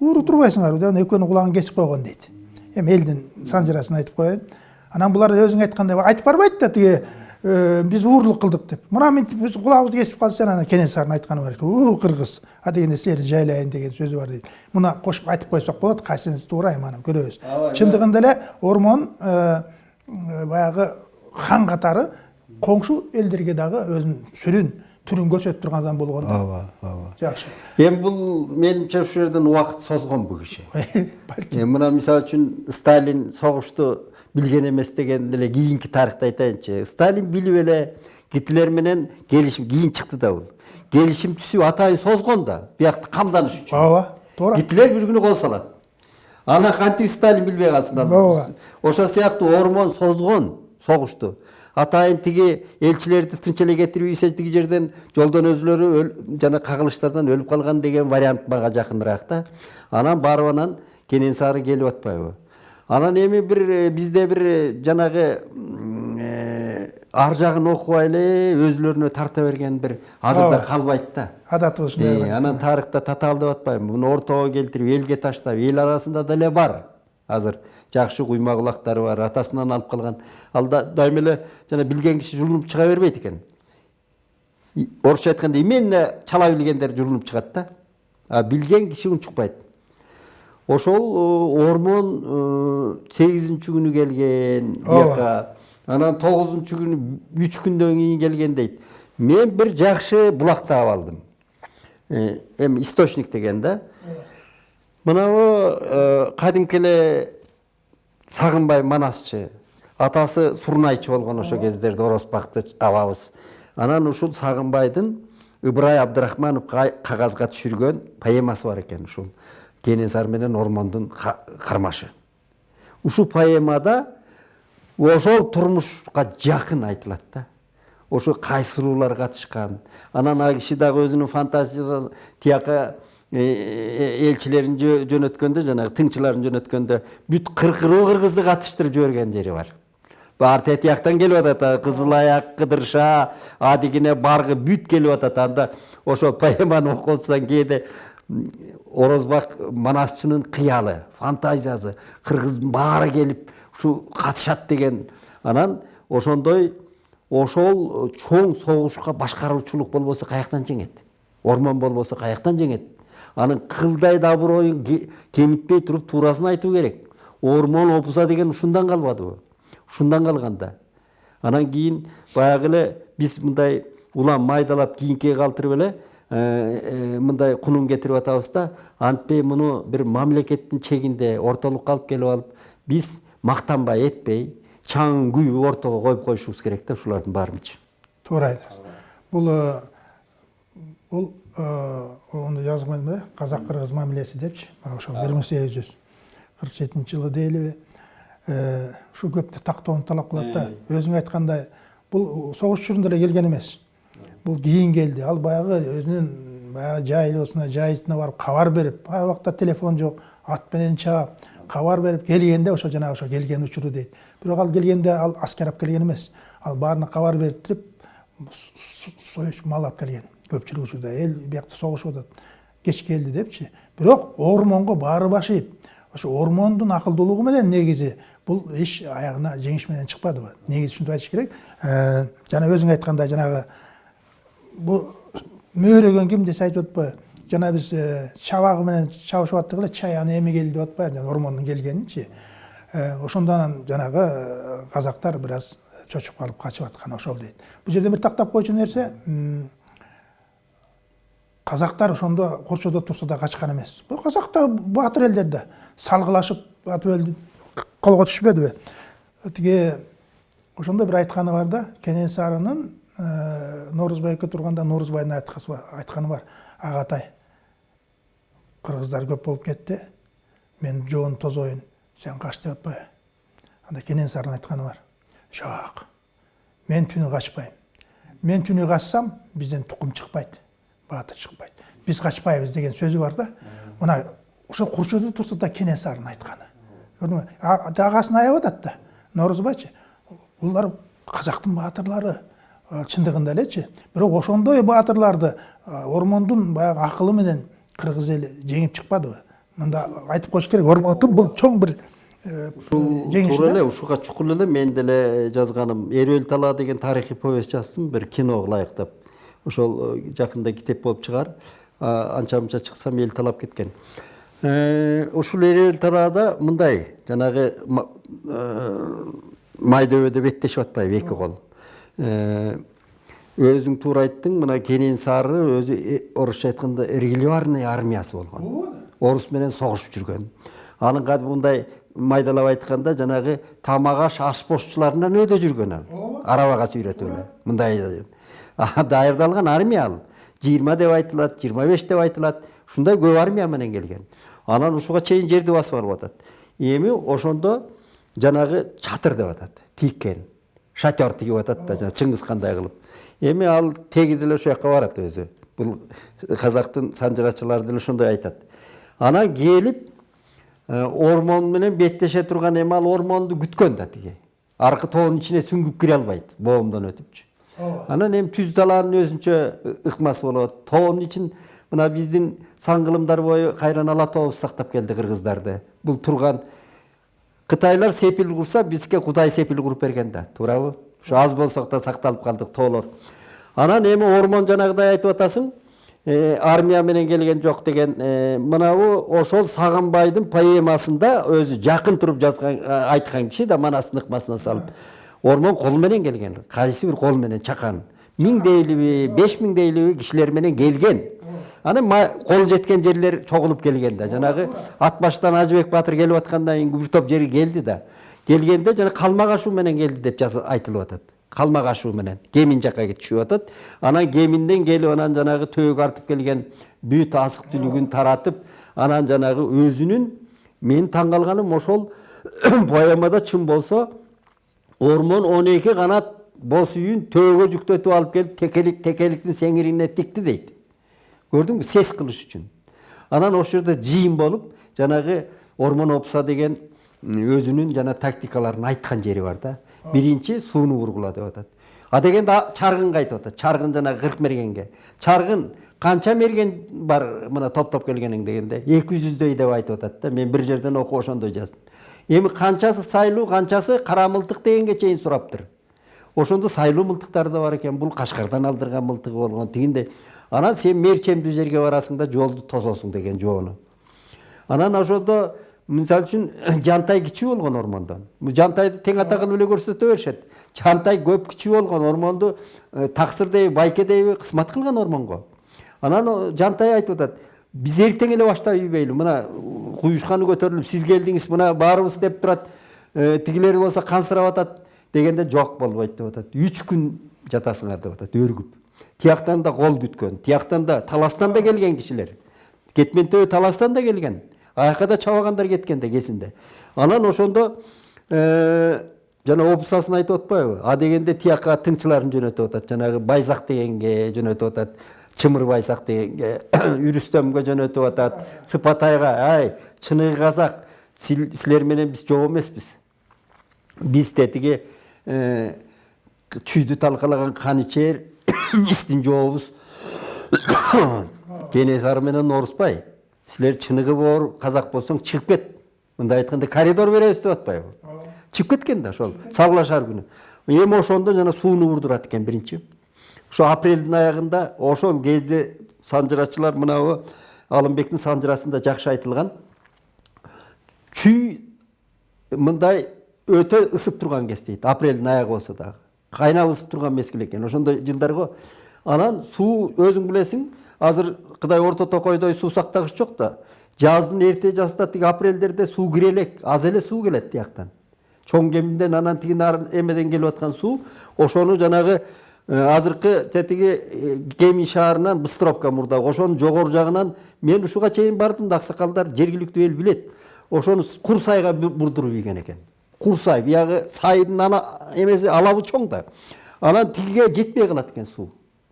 ууру турбайсыңарбы деп анан экөөнүн кулагын кесип койгон дейт. Эми элдин санжырасын айтып коеюн. Анан булар өзүң айткандай айтып барбайт да тиги биз уурлук кылдык деп. Мына мынтип биз кулагыбызды кесип калышты анан кенесарынын айтканы бар. У кыргыз а дегенде силерди жайлайын деген сөзү бар дейт муну кошуп айтып койсок болот кайсынысы туура эми анан көрөбүз чындыгында эле ормон баягы хан катары коңшу элдерге дагы өзүнүн сүрүн түрүн көрсөтүп турган адам болгон да. Ооба ооба жакшы эми бул менимче ушул жерден убакыт созгон бул киши балким мына мисалы үчүн сталин согушту билген эмес деген эле кийинки тарыхты айтайынчы сталин билип эле гитлер менен келишим кийин чыкты да бул келишим түзүп атайын созгон да биякты камданыш үчүн ооба туура гитлер бир күнү кол салат анан кантип сталин билбей калсын ал Ооба. ошол сыяктуу ормон созгон согушту атайын тиги элчилерди тынч эле кетирип ийсе тиги жерден жолдон өзүлөрү жана кагылыштардан өлүп калган деген вариант мага жакыныраак да анан барып анан кенесары келип атпайбы анан эми бир бизде бир жанагы ар жагын окубай эле өзүлөрүнө тарта берген бир азырда калбайт да. Адаты ушундай анан тарыхта татаал деп атпайбы муну ортого келтирип элге таштап эл арасында деле бар азыр. Жакшы куйма кулактары бар атасынан алып калган ал да дайыма эле жана билген киши журулуп чыга бербейт экен орусча айтканда именно чала билгендер журулуп чыгат да. А билген киши унчукпайт ошол ормон сегизинчи күнү келген бияка анан тогузунчу күнү үч күндөн кийин келген дейт мен бир жакшы булак таап алдым эми источник деген да мынабу кадимки эле сагынбай манасчы атасы сурнайчы болгон ошол кездерде орозбакты абабыз анан ушул сагынбайдын ыбырай абдрахманов кагазга түшүргөн поэмасы бар экен ушул кенесары менен ормондун кармашы ушул поэмада ошол турмушка жакын айтылат да. Ошо кайсыруулар катышкан. Анан ал киши дагы өзүнүн фантазиясы тияка элчилерин жөнөткөндө жанагы тыңчыларын жөнөткөндө бүт кыркыруу кыргызды катыштырып жиберген жери бар. Баары тияктан келип атат кызыл аяк кыдырша адигине баргы бүт келип атат. Анда ошол поэманы окуп атсаң кээде орозбак манасчынын кыялы фантазиясы кыргыздын баары келип ушул катышат деген анан ошондой ошол чоң согушка башкаруучулук болбосо каяктан жеңет ормон болбосо каяктан жеңет. Анын кылдай абыройун кемитпей туруп туурасын айтуу керек. Ормон опуза деген ушундан калбадыбы ушундан калган да анан кийин баягы эле биз мындай улам майдалап кийинкиге калтырып эле мындай кунун кетирип атабыз да антпей муну бир мамлекеттин чегинде ортолукка алып келип алып биз мактанбай этпей чаңын күйүп ортого коюп коюшубуз керек да ушулардын баарынчы. Туура айтасыз бул бул onu жазган да казак кыргыз мамилеси депчи ошол бир миң сегиз жүз кырк жетинчи жылы дейлиби ушул көптү тактоону талап кылат да. Өзүң айткандай бул согуш учурунда эле келген эмес. Бул кийин келди ал баягы өзүнүн баягы жайылуусуна жайытына барып кабар берип ал убакта телефон жок ат менен чаап кабар берип келгенде ошо жанагы ошо келген учуру дейт бирок ал келгенде ал аскер алып келген эмес ал баарына кабар берип союз мал алып келген көпчүлүк учурда эл биякта согушуп атат кеч келди депчи бирок ормонго баары башыйт ошо ормондун акылдуулугу менен негизи бул иш аягына жеңиш менен чыкпадыбы негизи ушинтип айтыш керек жана өзүң айткандай жанагы бул мөөрөгөн ким десе айтып атпайбы жана биз чабагы менен чабышып аттык эле чай аны эми келди деп атпайбы жана ормондун келгенинчи ошондон жанагы казактар бир аз чочуп калып качып атканы ошол дейт бул жерде бир тактап койчу нерсе казактар ошондо корчодо турса да качкан эмес бул казак да баатыр элдер да салгылашып атып элди колго түшпөдүбү тиги ошондо бир айтканы бар да кенесарынын норузбайга турганда норузбайдын айтканы бар. Агатай кыргыздар көп болуп кетти. Мен жоон тозоюн сен кач деп атпайбы анда кенесарынын айтканы бар. Жок мен түнү качпайм. Мен түнү качсам бизден тукум чыкпайт баатыр чыкпайт. Биз качпайбыз деген сөзү бар да. Мына ошо курчоодо турса да кенесарынын айтканы. Көрдүңбү? Агасын аяп атат да. Норузбайчы булар казактын баатырлары чындыгында элечи бирок ошондой баатырларды ормондун баягы акылы менен кыргыз эли жеңип чыкпадыбы? Мында айтып коюш керек ормондун бул чоң бир жеңиши туура эле ушуга чукул эле мен деле жазганым эрүүл талаа деген тарыхый повесть жаздым бир киного ылайыктап ошол жакында китеп болуп чыгаар анча мынча чыксам эл талап кеткен. Ушул эрүүл талаада мындай жанагы май дөбөдө беттешип атпайбы эки кол. Өзүң туура айттың мына кенен сары өзү орусча айтканда регулярный армиясы болгон орус менен согушуп жүргөн анын кадимки мындай майдалап айтканда жанагы тамак аш аш бошчуларынан өйдө жүргөн ал арабага сүйрөтүп эле мындай даярдалган армия ал жыйырма деп айтылат жыйырма беш деп айтылат ушундай көп армия менен келген анан ушуга чейин жерди басып алып атат эми ошондо жанагы чатыр деп атат тиккен шатер тигип атат да чыңгыз кандай кылып эми ал теги деле ошол жака барат өзү бул казактын санжырачылары деле ошондой айтат анан келип ормон менен беттеше турган эми ал ормонду күткөн да тиги аркы тоонун ичине сүңгүп кире албайт боомдон өтүпчү анан эми түз талаанын өзүнчө ыкмасы болот. Тоонун ичин мына биздин сан кылымдар бою кайран ала тообуз сактап келди кыргыздарды бул турган кытайлар сепил курса бизге кудай сепил куруп берген да. Туурабы ушу аз болсок да сакталып калдык тоолор анан эми ормон жанагыдай айтып атасың армия менен келген жок деген мынабу ошол сагынбайдын поэмасында өзү жакын туруп жазган айткан киши да манасын ыкмасына салып. Ормон кол менен келген кайсы бир кол менен чакан миң дейлиби беш миң дейлиби кишилер менен келген. Анан кол жеткен жерлер чогулуп келген да жанагы ат баштан ажыбек баатыр келип аткандан кийин бир топ жери келди да. Келгенде жана калмак ашуу менен келди деп айтылып атат калмак ашуу менен. Кемин жака түшүп атат анан кеминден келип анан жанагы төөгө артып келген бүт азык түлүгүн таратып анан жанагы өзүнүн менин таң калганым ошол поэмада чын болсо ормон он эки канат боз үйүн төөгө жүктөтүп алып келип текелик текеликтин сеңирине тикти дейт көрдүңбү сес кылыш үчүн анан ошол жерде жыйын болуп жанагы ормон опса деген өзүнүн жана тактикаларын айткан жери бар да биринчи сууну бургула деп атат а дегенде чаргынга айтып атат чаргын жанагы кырк мергенге чаргын канча мерген бар мына топтоп келгениң дегенде эки жүздөй деп айтып атат да мен бир жерден окуп ошондой жаздым эми канчасы сайлуу канчасы кара мылтык дегенге чейин сураптыр ошондо сайлуу мылтыктар да бар экен. Бул кашкардан алдырган мылтыгы болгон. Тигиндей анан сен мерчемдүү жерге барасың да жолду тососуң деген жоону анан ошондо мисалы үчүн жантай кичүү болгон ормондон жантайды тең ата кылып эле көрсөтө беришет. Жантай көп кичүү болгон ормонду таксыр дейби байке дейби кызмат кылган ормонго. Анан жантай айтып атат. Биз эртең эле баштап ийбейли. Мына куюшканы көтөрүлүп сиз келдиңиз мына баарыбыз деп турат. Тигилери болсо кансырап атат. Дегенде жок болбойт деп атат үч күн жатасыңар деп атат өргүп тияктан да кол күткөн тияктан да таластан да келген кишилер кетмен төбө таластан да келген аяка да чабагандар кеткен да кезинде анан ошондо жана опусасын айтып атпайбы а дегенде тияка тыңчыларын жөнөтүп атат жанагы байзак дегенге жөнөтүп атат чымырбайсак дегенге үрүстөмгө жөнөтүп атат сыпатайга ай чыныгы казак сил- силер менен биз жок эмеспиз биз тетиги чүйдү талкалаган канычер биздин жообуз кенесары менен орусбай силер чыныгы боор казак болсоң чыгып кет мындай айтканда коридор беребиз деп атпайбы чыгып кеткен да ошол салгылашар күнү эми ошондо жана сууну урдурат экен биринчи ошо апрелдин аягында ошол кезде санжырачылар мынабу алымбектин санжырасында жакшы айтылган чүй мындай өтө ысып турган кез дейт апрелдин аягы болсо дагы кайнап ысып турган мезгил экен ошондой жылдар го анан суу өзүң билесиң азыр кыдай орто токойдой суу сактагыч жок да жаздын эрте жазда тиги апрелдерде суу кире элек аз эле суу келет тияктан чоң кеминден анан тиги эмеден келип аткан суу ошону жанагы азыркы тетиги кемин шаарынан быстровка мурдагы ошонун жогору жагынан мен ушуга чейин бардым да аксакалдар жергиликтүү эл билет. Ошону кур сайга бурдуруп ийген экен. Кур сай биягы сайдын ана эмеси алабы чоң да анан тигиге жетпей калат экен суу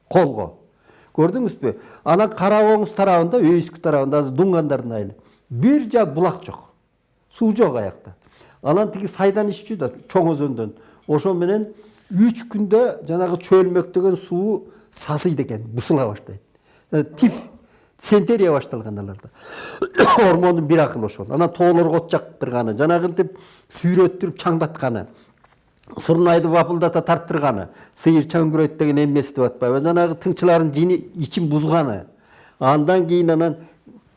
колго көрдүңүзбү анан кара оңуз тарабында өйүскү тарабында азыр дуңгандардын айылы бир жак булак жок суу жок аякта анан тиги сайдан иччү да чоң өзөндөн ошо менен үч күндө жанагы чөлмөктөгөн суу сасыйт экен бусула баштайт тиф дизентерия башталган аларда ормондун бир акылы ошол. Анан тоолорго от жактырганы жанагынтип сүйрөттүрүп чаңдатканы сурнайды бапылдата тарттырганы сыйыр чөңгүрөйт деген эмеси деп атпайбы. Жанагы тыңчылардын жини ичин бузганы. Андан кийин анан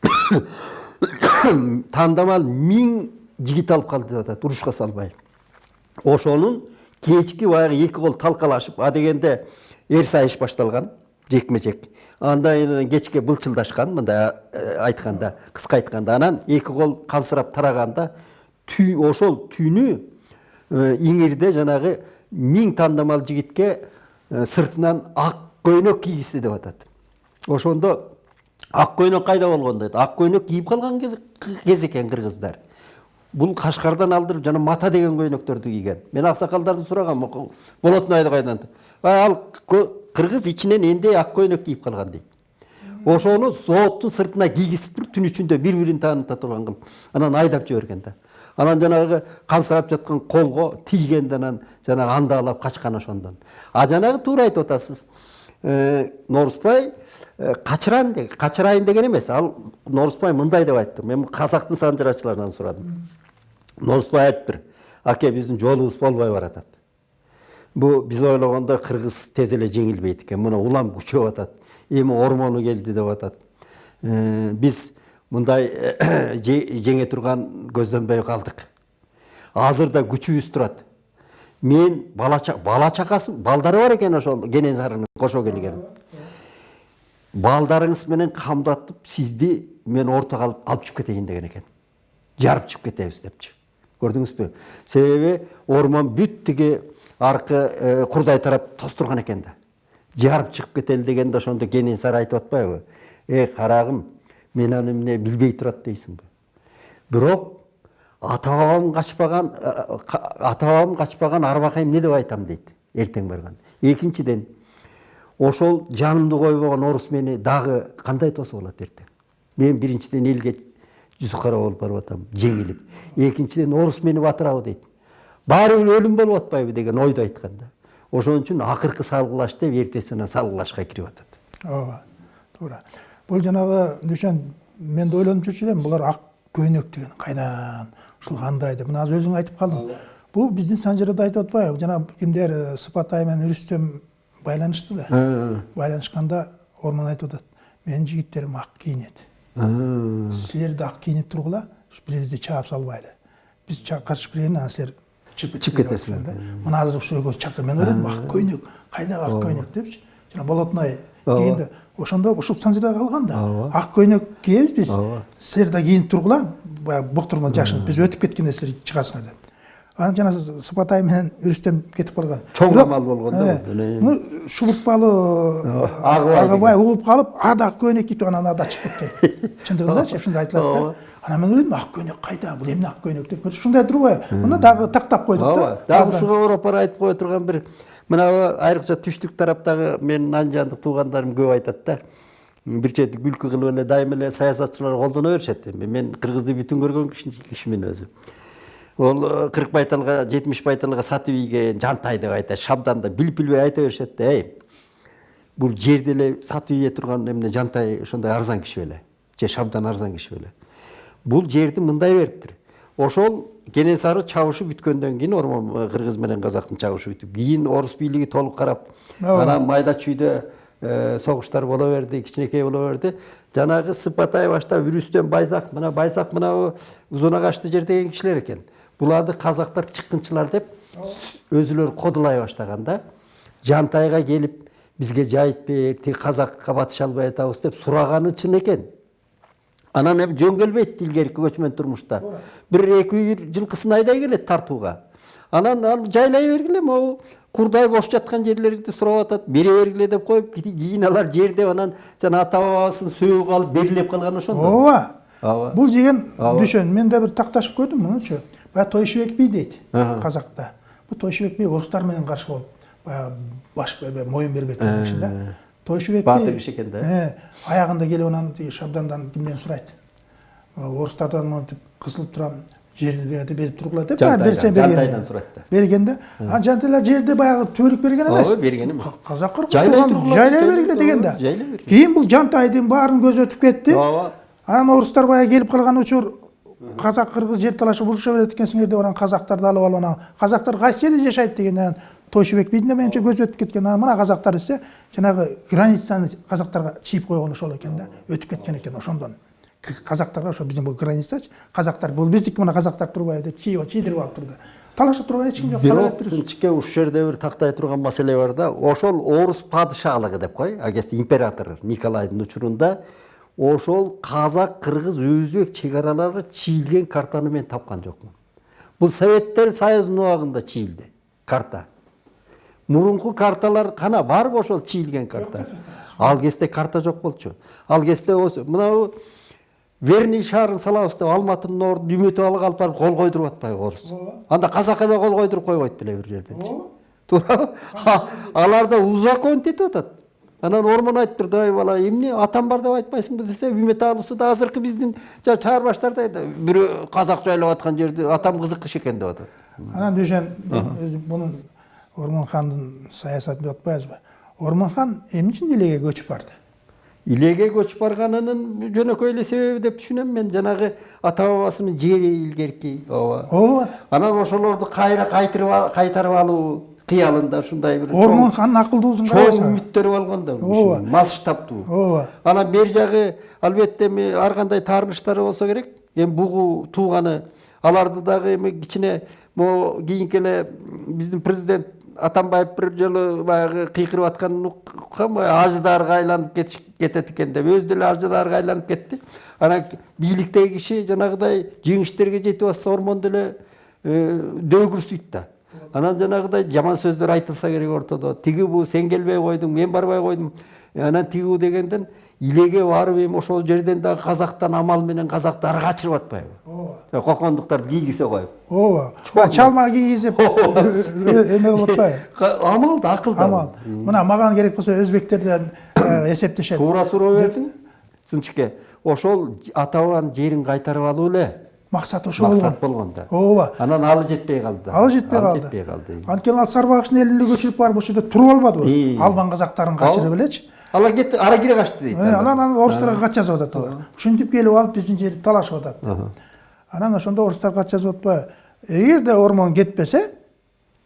тандамал миң жигит алып калды деп атат урушка салбай. Ошонун кечки баягы эки кол талкалашып адегенде эр сайыш башталган. Жекме жек андан кийин кечке былчылдашкан мындай айтканда кыска айтканда анан эки кол кансырап тараганда түй ошол түнү иңирде жанагы миң тандамал жигитке сыртынан ак көйнөк кийгизди деп атат. Ошондо ак көйнөк кайда болгон дейт? Ак көйнөк кийип калган кез экен кыргыздар бул кашкардан алдырып жана мата деген көйнөктөрдү кийген. Мен аксакалдардан сурагам болотнайды кайдан ал кыргыз ичинен эндей ак көйнөк кийип калган дейт ошону зооттун сыртына кийгизип туруп түн ичинде бири бирин тааныта турган кылып анан айдап жиберген да анан жанагы кансырап жаткан колго тийгенде анан жанагы андаалап качкан ошондон а жанагы туура айтып атасыз норусбай качырайын качырайын деген эмес ал норусбай мындай деп айтты мен казактын санжырачыларынан сурадым норусбай айтыптыр аке биздин жолубуз болбой баратат бул биз ойлогондой кыргыз тез эле жеңилбейт экен мына улам күчөп атат эми ормону келди деп атат биз мындай жеңе турган көздөмбөй калдык азыр да күчүбүз турат мен бала бала балдары бар экен ошол кенесарынын кошо келген балдарыңыз менен камдатып сизди мен ортого алып алып чыгып кетейин деген экен жарып чыгып кетебиз депчи көрдүңүзбү себеби ормон бүт тиги аркы курдай тарап тостурган экен да. Жарып чыгып кетели дегенде ошондо кенесары айтып атпайбы. Эй карагым мен аны эмне билбей турат дейсиңби бирок ата бабам качпаган ата бабам качпаган арбакай эмне деп айтам дейт эртең барганда экинчиден ошол жанымды койбогон орус мени дагы кандай тосуп алат эртең? Мен биринчиден элге жүзү кара болуп барып атам жеңилип. Экинчиден орус мени батырабы дейт. Баары бир өлүм болуп атпайбы деген ойдо айткан да ошон үчүн акыркы салгылаш деп эртесинен салгылашка кирип атат. Ооба туура. Бул жанагы дүйшен мен да ойлонуп жүрчү элем булар ак көйнөк деген кайдан ушул кандай деп. Мына азыр өзүң айтып калдың. Бул биздин санжырада айтып атпайбы. Жана кимдер сыпатай менен үрүстөм байланышты да. Байланышканда ормон айтып атат. Менин жигиттерим ак кийинет силер да ак кийинип тургула бири бизди чаап салбайлы биз качып киргенде анан силер чыгып кетесиңер да. Мына азыр ушу экөөсү чакыр мен ойлойм ак көйнөк кайдагы ак көйнөк депчи жана болотной кийгенде ошондо ушул санжырда калган да. Ак көйнөк кийебиз биз? Силер да кийинип тургула баягы буктурман жашынып биз өтүп кеткенде силер чыгасыңар деп анан жана сыпатай менен үрүстөм кетип калган чоң камал болгондо муну шубуртпалы агыбай угуп калып а да ак көйнөк кийип анан ада чыгып кетти. Чындыгындачы ушундай айтылат да. Анан мен ойлойдум ак көйнөк кайда бул эмне ак көйнөк деп ушундай турбайбы мына дагы тактап койдук да дагы ушуга ороп бара айтып кое турган бир мына айрыкча түштүк тараптагы менин анжандык туугандарым көп айтат да. Бир чети күлкү кылып эле дайыма эле саясатчылар колдоно беришет эми. Мен кыргызды бүтүн көргөн кишимин өзү ол кырк байталга жетимиш байталга сатып ийген жантай деп айтат шабданда билип билбей айта беришет да эй бул жерди эле сатып ийе турган эмне жантай ошондой арзан киши беле же шабдан арзан киши беле. Бул жерди мындай бериптир. Ошол кенесары чабышы бүткөндөн кийин ормон кыргыз менен казактын чабышы бүтүп кийин орус бийлиги толук карап анан майда чүйдө согуштар боло берди кичинекей боло берди. Жанагы сыпатай баштап үрүстөн байзак мына байзак мына узун агачты жер деген кишилер экен буларды казактар чыккынчылар деп өзүлөрү кодулай баштаган да жантайга келип бизге жайып бер тиги казакка батыша албай атабыз деп сураганы чын экен анан эми жөн келбейт илгерки көчмөн турмушта бир эки үй жылкысын айдай келет тартууга анан ал жайлай бергиле могу курдай бош жаткан жерлерди сурап атат бере бергиле деп коюп кийин алар жерди анан жана ата бабасынын сөөгү калып берилеп калган ошондо. Ооба ооба. бул деген дүшөн мен да бир такташып көрдүм мунучу баягы тойшубек би дейт казакта бул тойшубек би орустар менен каршы болуп баягы баш бербей турган киши да тойшубек би баатыр киши экен да аягында келип анан тиги шабдандан кимден сурайт. Орустардан монтип кысылып турам жерди берди берип тургула деп жантайдан сурайт да берген да анан жантайлар жерди баягы түбөлүк берген эмес. Ооба берген эмес. Казак кыргыз Жайлай бергиле деген да. бул жантайдын баарынын көзү өтүп кетти. Ооба. Анан орустар баягы келип калган учур казак кыргыз жер талашып уруша берет экенсиңер деп анан казактарды алып алып анан казактар кайсы жерде жашайт дегенден тойшубек бидің да менимче көзү өтүп кеткен. Мына казактар десе жанагы границаны казактарга чийип койгон ошол экен да өтүп кеткен экен ошондон. Казактарга ошо биздин бул границачы казактар бул биздики мына казактар турбайбы деп чийдирип алып турду талаша турган эч ким жок бирок тынчке ушул жерде бир тактай турган маселе бар да. Ошол орус падышалыгы деп кой агеси император николайдын учурунда ошол казак кыргыз өзбек чек аралары чийилген картаны мен тапкан жокмун. Бул советтер союзунун убагында чийилди карта. Мурунку карталар кана барбы ошол чийилген карта. Ал кезде карта жок болчу. Ал кезде мынабу верный шаарын салабыз деп алматынын ордун үмүтүп алып алып барып кол койдуруп атпайбы орус анда казакка да кол койдуруп койбойт беле бир жерденчи туурабы алар да узаконить этип атат. Анан ормон айтып турду ой бала эмне атам бар деп айтпайсыңбы? десе үмүт алуусу да азыркы биздин жанагы чаарбаштар да бирөө казак жайлап аткан жерди атам кызыкыш экен деп атат анан дүйшен мунун ормон хандын саясаты деп атпайбызбы ормон хан эмне үчүн илеге көчүп барды? Илеге көчүп барганынын жөнөкөй эле себеби деп түшүнөм мен. Жанагы ата бабасынын жери илгерки ооба. Ооба. Анан ошолорду кайра кайтырып кайтарып алуу кыялында ушундай бир ормон ханын акылдуусун чоң карабаңыз үмүттөрү болгон да Ооба. масштабтуу ооба анан бери жагы албетте эми ар кандай таарынычтары болсо керек эми бугу тууганы аларды дагы эми кичине могу кийинки эле биздин президент атамбаев бир жолу баягы кыйкырып атканын уккам ажыдаарга айланып кетет экен деп өзү деле ажыдаарга айланып кетти анан бийликтеги киши жанагыдай жеңиштерге жетип атса ормон деле дөөгүрсүйт да. Анан жанагыдай жаман сөздөр айтылса керек ортодо. Тиги бу сен келбей койдуң мен барбай койдум. Анан тигүү дегенден илеге барып эми ошол жерден дагы казактан амал менен казактары качырып атпайбы. Ооба. Кокондуктарды кийгизе коюп. Ооба. Чалма кийгизип эме кылып атпайбы? Амал да акыл да. Амал. Мына мага керек болсо өзбектерден эсептешет туура суроо бердиң сынчыке ошол ата бабанын жерин кайтарып алуу эле. Максат ошо болгон максат болгон да ооба. Анан алы жетпей калды ал жетпей калды жетпей калды анткени ал сарбагыштын элине көчүрүп барып ошол жерде туруп албадыбы албан казактарын качырып элечи. алар кетти ара кире качты дейт анан. анан орустарга кат жазып атат алар ушинтип келип алып биздин жерди талашып атат. Анан ошондо орустар кат жазып атпайбы эгерде ормон кетпесе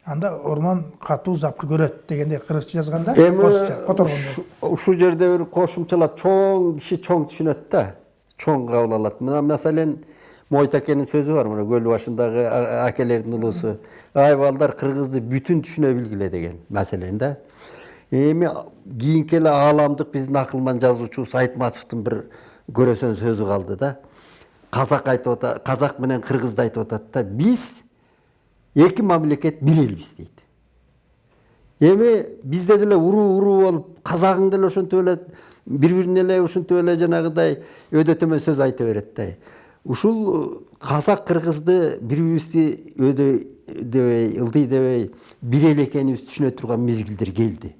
анда ормон катуу запыр көрөт дегендей кыргызча жазган да эми которгондо ушул жерде бир кошумчалап чоң киши чоң түшүнөт да. Чоң кабыл алат. Мына маселен мойтакенин сөзү бар мына көл башындагы акелердин улуусу ай балдар кыргызды бүтүн түшүнө билгиле деген маселен да эми кийинки эле ааламдык биздин акылман жазуучубуз айтматовдун бир көрөсөн сөзү калды да казак айтып атат казак менен кыргызды айтып атат да биз эки мамлекет бир элбиз дейт эми бизде деле уруу уруу болуп казагың деле ошентип эле бири бирине эле ушинтип эле жанагыдай өйдө төмөн сөз айта берет да ушул казак кыргызды бири бирибизди өйдө дебей ылдый дебей бир эле экенибизди түшүнө турган мезгилдер келди.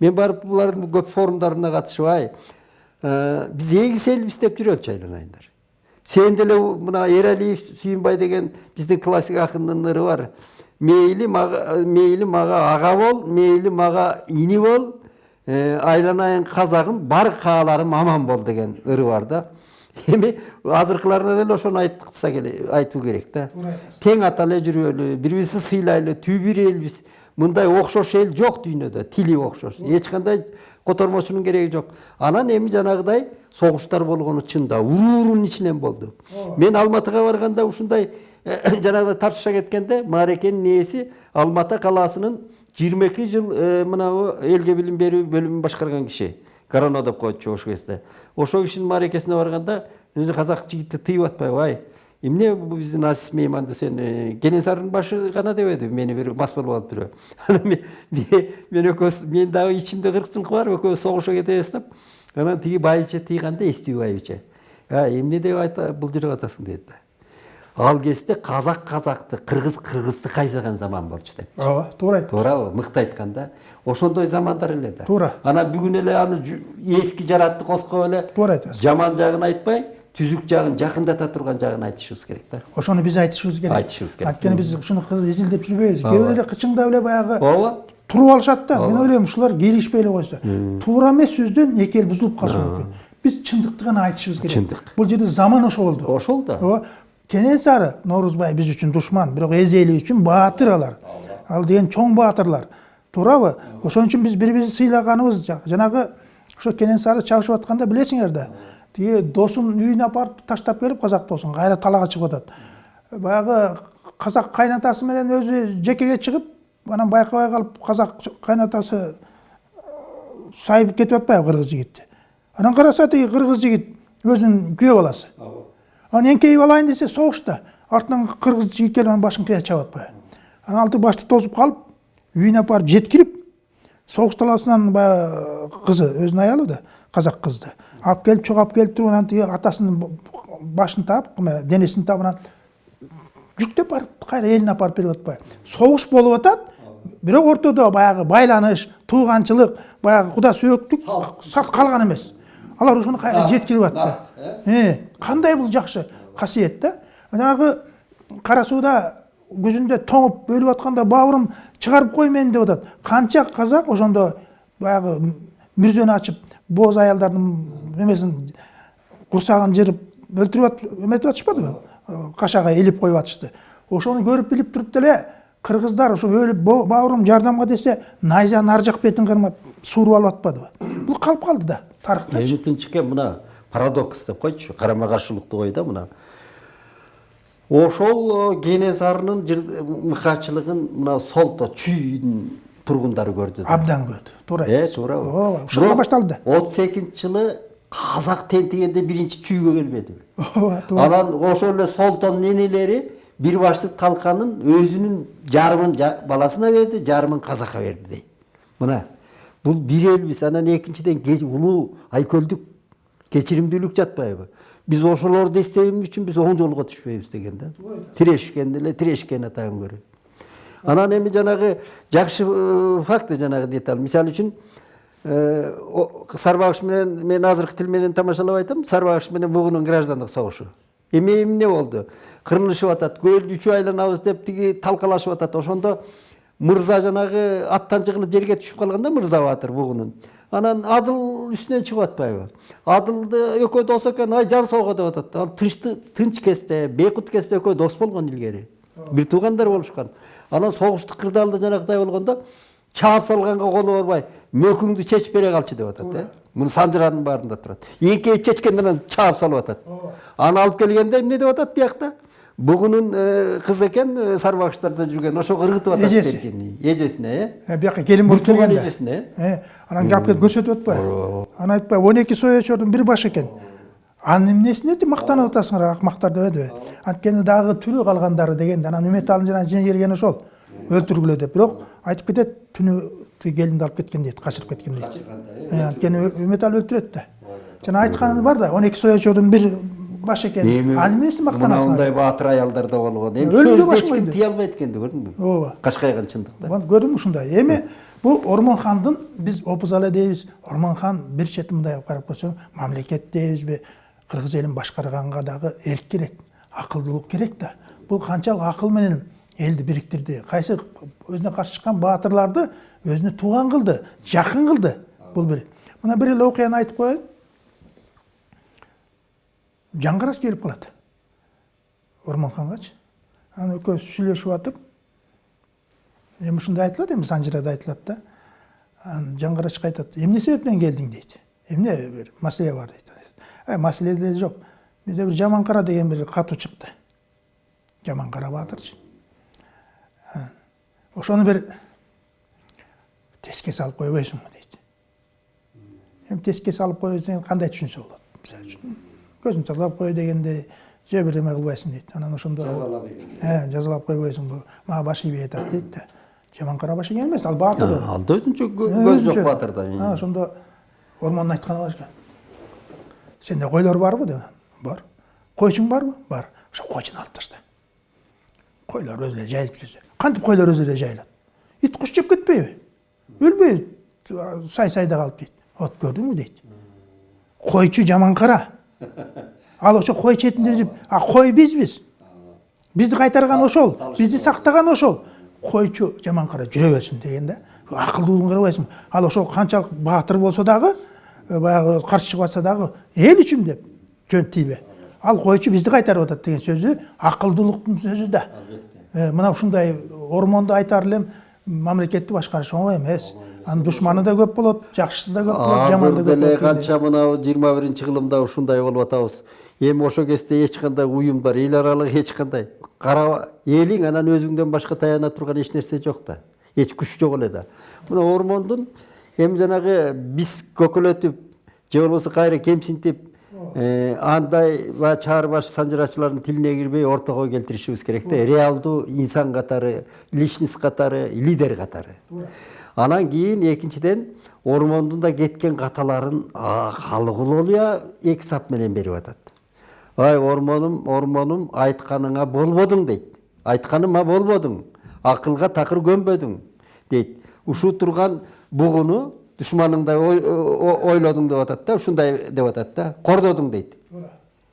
Мен барып булардын көп форумдарына катышып ай Э, биз эгиз элбиз деп жүрөлчү айланайындар сен деле мына эралиев сүйүнбай деген биздин классик акындын ыры бар. Мейли мага мейли мага ага бол мейли мага ини бол э, айланайын казагым бар кааларым аман бол деген ыры бар да. Эми азыркыларына деле ошону айтса келе айтуу керек да тең ата эле жүрөлү бири бирибизди сыйлайлы түбү бир элбиз мындай окшош эл жок дүйнөдө тили окшош эч кандай котормочунун кереги жок анан эми жанагыдай согуштар болгону чын да уруурунун ичинен болду мен алматыга барганда ушундай жанагыдай тартышка кеткенде маарекенин ээси алматы калаасынын жыйырма эки жыл мынабу элге билим берүү бөлүмүн башкарган киши гороно деп коечу ошол кезде ошол кишинин маарекесине барганда казак жигити тыйып атпайбы ай. Эмне биздин азиз мейманды сен кенесарынын башы гана дебеди мени бир мас болуп алып бирөө мен экөөбүз мен дагы ичимде кырк жылкы бар экөөбүз согушка кетебиз деп анан тиги байбиче тыйганда эстүү байбиче эмне деп былжырап атасың дейт да ал кезде казак казакты кыргыз кыргызды кайсаган заман болчу деп. Ооба туура айттыңыз туурабы мыкты айтканда ошондой замандар эле да. Туура. анан бүгүн эле аны эски жаратты коскоп эле Туура айтасыз. жаман жагын айтпай түзүк жагын жакындата турган жагын айтышыбыз керек да ошону биз айтышыбыз керек. Айтышыбыз керек. анткени биз ушуну изилдеп жүрбөйбүз. Кээ бирөө эле кычыңдап эле баягы ооба. туруп алышат да мен ойлойм ушулар кийлигишпей эле койсо туура эмес сөздөн эки эл бузулуп калышы мүмкүн. Биз чындыкты гана айтышыбыз керек. Чындык. бул жерде заман ошо болду. Ошол да. Ооба. Кенесары ноорузбай биз үчүн душман бирок эз эли үчүн алар ал деген чоң баатырлар туурабы ошон үчүн биз бири бирибизди сыйлаганыбыз жа- жанагы ошо кенесары чабышып атканда билесиңер да тиги досун үйүнө апарып таштап келип казак досун кайра талаага чыгып атат баягы казак кайнатасы менен өзү жекеге чыгып анан байкабай калып казак кайнатасы сайып кетип атпайбы кыргыз жигитти анан караса тиги кыргыз жигит өзүнүн күйөө баласы анан эңкейип алайын десе согушта артынан кыргыз жигит келип анын башын кыя чабып атпайбы анан алты башты тосуп калып үйүнө апарып жеткирип согуш талаасынан баягы кызы өзүнүн аялы да казак кызды алып келип чогуп келип туруп анан тиги атасынын башын таап денесин таап анан жүктөп барып кайра элине апарып берип атпайбы согуш болуп атат бирок ортодо баягы байланыш тууганчылык баягы куда сөөктүк салт калган эмес алар ошону кайра жеткирип атты кандай бул жакшы касиет да жанагы кара сууда көзүндө тоңуп өлүп атканда бауырым чыгарып кой мени деп атат канча казак ошондо баягы мүрзөнү ачып бооз аялдардын эмесин курсагын жырып өлтүрүп эметип атышпадыбы кашага илип коюп атышты. Ошону көрүп билип туруп деле кыргыздар ошо өлүп бауырым жардамга десе найзанын ар жак бетин кармап сууруп алып атпадыбы бул калып калды да. Эми тынчыке мына парадокс деп койчу карама каршылыктуу ой да мына. Ошол кенесарынын мыкаачылыгын мына солто чүйдүн тургундары көрдү да. Абдан көрдү туура э туурабы ооба ушунда башталды. да отуз экинчи жылы казак тентигенде биринчи чүйгө келбедиби ооба туура анан ошол эле солтондун энелери бир башты талканын өзүнүн жарымын баласына берди жарымын казакка берди дейт мына. Бул бир элбиз анан экинчиден улуу айкөлдүк кечиримдүүлүк жатпайбы биз ошолорду эстеген үчүн биз оң жолго түшпөйбүз деген да тирешкен эле тирешкен атайын көрө анан эми жанагы жакшы факт жанагы деталь мисалы үчүн сарбагыш менен мен азыркы тил менен тамашалап айтам сарбагыш менен бугунун граждандык согушу эми эмне болду кырылышып атат көлдү үчөө айланабыз деп тиги талкалашып атат ошондо мырза жанагы аттан жыгылып жерге түшүп калганда мырза баатыр бугунун анан адыл үстүнөн чыгып атпайбы. Адылды экөө дос экен ай жан соого деп атат ал тынчты тынч кезде бейкут кезде экөө дос болгон илгери бир туугандар болушкан анан согуштук кырдаалда жанагыдай болгондо чаап салганга колу барбай мөкүңдү чечип бере калчы деп атат э муну санжыранын баарында турат эңкейип чечкенден анан чаап салып атат аны алып келгенде эмне деп атат биякта бугунун кызы экен сарбагыштарда жүргөн ошого ыргытып атат эжеси эжесине э бияка келин болуп келгенде. эжесине анан алып келип көрсөтүп атпайбы анан айтпайбы он эки соечордун бир башы экен анын эмнесине мактанып атасыңар акмактар дебедиби анткени дагы тирүү калгандары дегенде анан үмөталын жана жине келгени ошол өлтүргүлө деп. Бирок айтып кетет түнү келинди алып кеткен дейт качырып кеткен дейт анткени үмөтал өлтүрөт да жана айтканы бар да он эки соячордун бир баш экен ал эмнesi мына мактанасың мындай баатыр аялдар да болгон эми баш эч тие албайт экенди көрдүңбү ооба. Кашкайган чындыкта көрдүңбү ушундай эми бул ормонхандын биз опузала дейбиз ормонхан бир чети мындай карап көрсөң мамлекет дейбизби кыргыз элин башкарганга дагы эрк керек акылдуулук керек да бул канчалык акыл менен элди бириктирди кайсы өзүнө каршы чыккан баатырларды өзүнө тууган кылды жакын кылды бул бир мына бир эле окуяны айтып коеюн жаңгыраш келип калат ормонхангачы анан экөөбүз сүйлөшүп атып эми ушундай айтылат эми санжирада айтылат да анан жаңгырашка айтат эмне себептен келдиң дейт эмне бир маселе бар? дейт ай маселе жок бизде бир жаман кара деген бир катуу чыкты жаман кара баатырчы Анан ошону бир теске салып койбойсуңбу дейт эми теске салып кой десең кандай түшүнсө болот мисалы үчүн көзүн тазалап кой дегендей же бирдеме кылбайсың дейт анан ошондо э жазалап койбойсуңбу мага баш ийбей атат дейт да жаман кара баш ийген эмес ал баатыр ал да өзүнчө кө- көз жок Өзүнчө. баатырда А, ошондо ормондун айтканы бар экен сенде койлор барбы деп бар койчуң барбы бар ошо койчуну алып ташта койлор өзү эле жайылып жүрсө кантип койлор өзү эле жайылат ит куш жеп кетпейби өлбөйбү сай сайда калып дейт вот көрдүңбү дейт койчу жаман кара ал ошо кой четинде жүрүп а кой бизбиз бизди кайтарган ошол бизди сактаган ошол койчу жаман кара жүрө берсин деген да акылдуулугун карабайсыңбы ал ошол канчалык баатыр болсо дагы баягы каршы чыгып атса дагы эл үчүн деп жөн тийбе ал койчу бизди кайтарып атат деген сөзү акылдуулуктун сөзү да. Мына ушундай ормонду айтар элем мамлекетти башкарыш оңой эмес. Анын душманы да көп болот жакшысы да көп болот жаманы да көп болот канча мына жыйырма биринчи кылымда ушундай болуп атабыз. Эми ошол кезде эч кандай уюмдар эл аралык эч кандай. Кара элиң анан өзүңдөн башка таяна турган эч нерсе жок да. Эч күч жок эле да. Мына ормондун эми жанагы биз көкөлөтүп же болбосо кайра кемсинтип андай баягы чаар баш санжырачылардын тилине кирбей ортого келтиришибиз керек да реалдуу инсан катары личность катары лидер катары анан кийин экинчиден ормондун да кеткен каталарын улуулуя эки сап менен берип атат ай ормонум ормонум айтканыңа болбодуң дейт айтканыма болбодуң акылга такыр көнбөдүң дейт ушул турган бугуну душманыңдай ойлодуң деп атат да ушундай деп атат да кордодуң дейт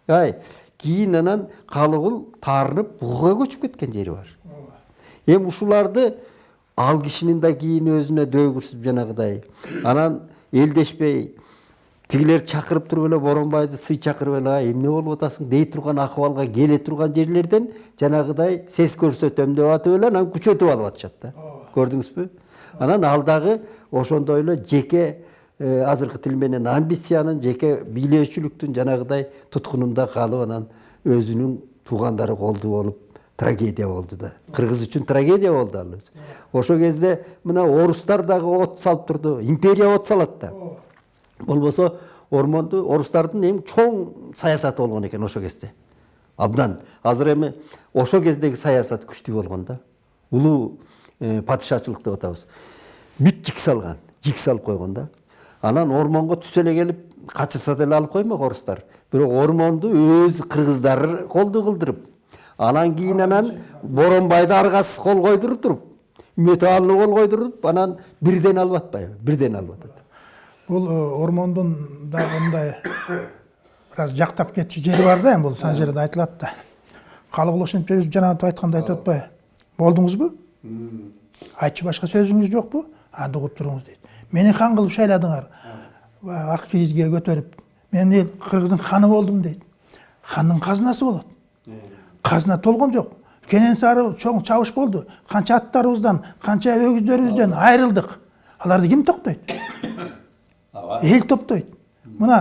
ай кийин анан калыгул таарынып бугуга көчүп кеткен жери бар эми ушуларды ал кишинин да кийин өзүнө дөгүрсүп жанагыдай анан элдешпей тигилер чакырып туруп эле боронбайды сый чакырып эле «Ай, эмне болуп атасың дей турган акыбалга келе турган жерлерден жанагыдай сес көрсөтөм деп атып эле анан күчөтүп алып атышат да көрдүңүзбү анан ал дагы ошондой эле жеке э, азыркы тил менен амбициянын жеке бийлөөчүлүктүн жанагыдай туткунунда калып анан өзүнүн туугандары колду болуп трагедия болду да. Кыргыз үчүн трагедия болду ал ошол кезде мына орустар дагы от салып турду империя от салат да. Болбосо ормонду орустардын эң чоң саясаты болгон экен ошол кезде. Абдан. Азыр эми ошол кездеги саясат күчтүү болгон да. Улуу падышачылык деп атабыз бүт жик салган жик салып койгон да анан ормонго түз эле келип качырса деле алып коймок орустар бирок ормонду өз кыргыздары колду кылдырып анан кийин анан боронбайды аргасыз кол койдуруп туруп металлы кол койдуруп анан бирден алып атпайбы бирден алып атат бул ормондун дагы мындай бир аз жактап кетчү жери бар да эми бул санжирада айтылат да калыгул ошентип жанагынтип айткандай айтып атпайбы болдуңузбу айтчы башка сөзүңүз жокпу анда угуп туруңуз дейт мени хан кылып шайладыңар ак кийизге көтөрүп мен эл кыргыздын ханы болдум дейт хандын казынасы болот казына толгон жок кенен сары чоң чабыш болду канча аттарыбыздан канча өгүздөрүбүздөн айрылдык аларды ким токтойт эл топтойт мына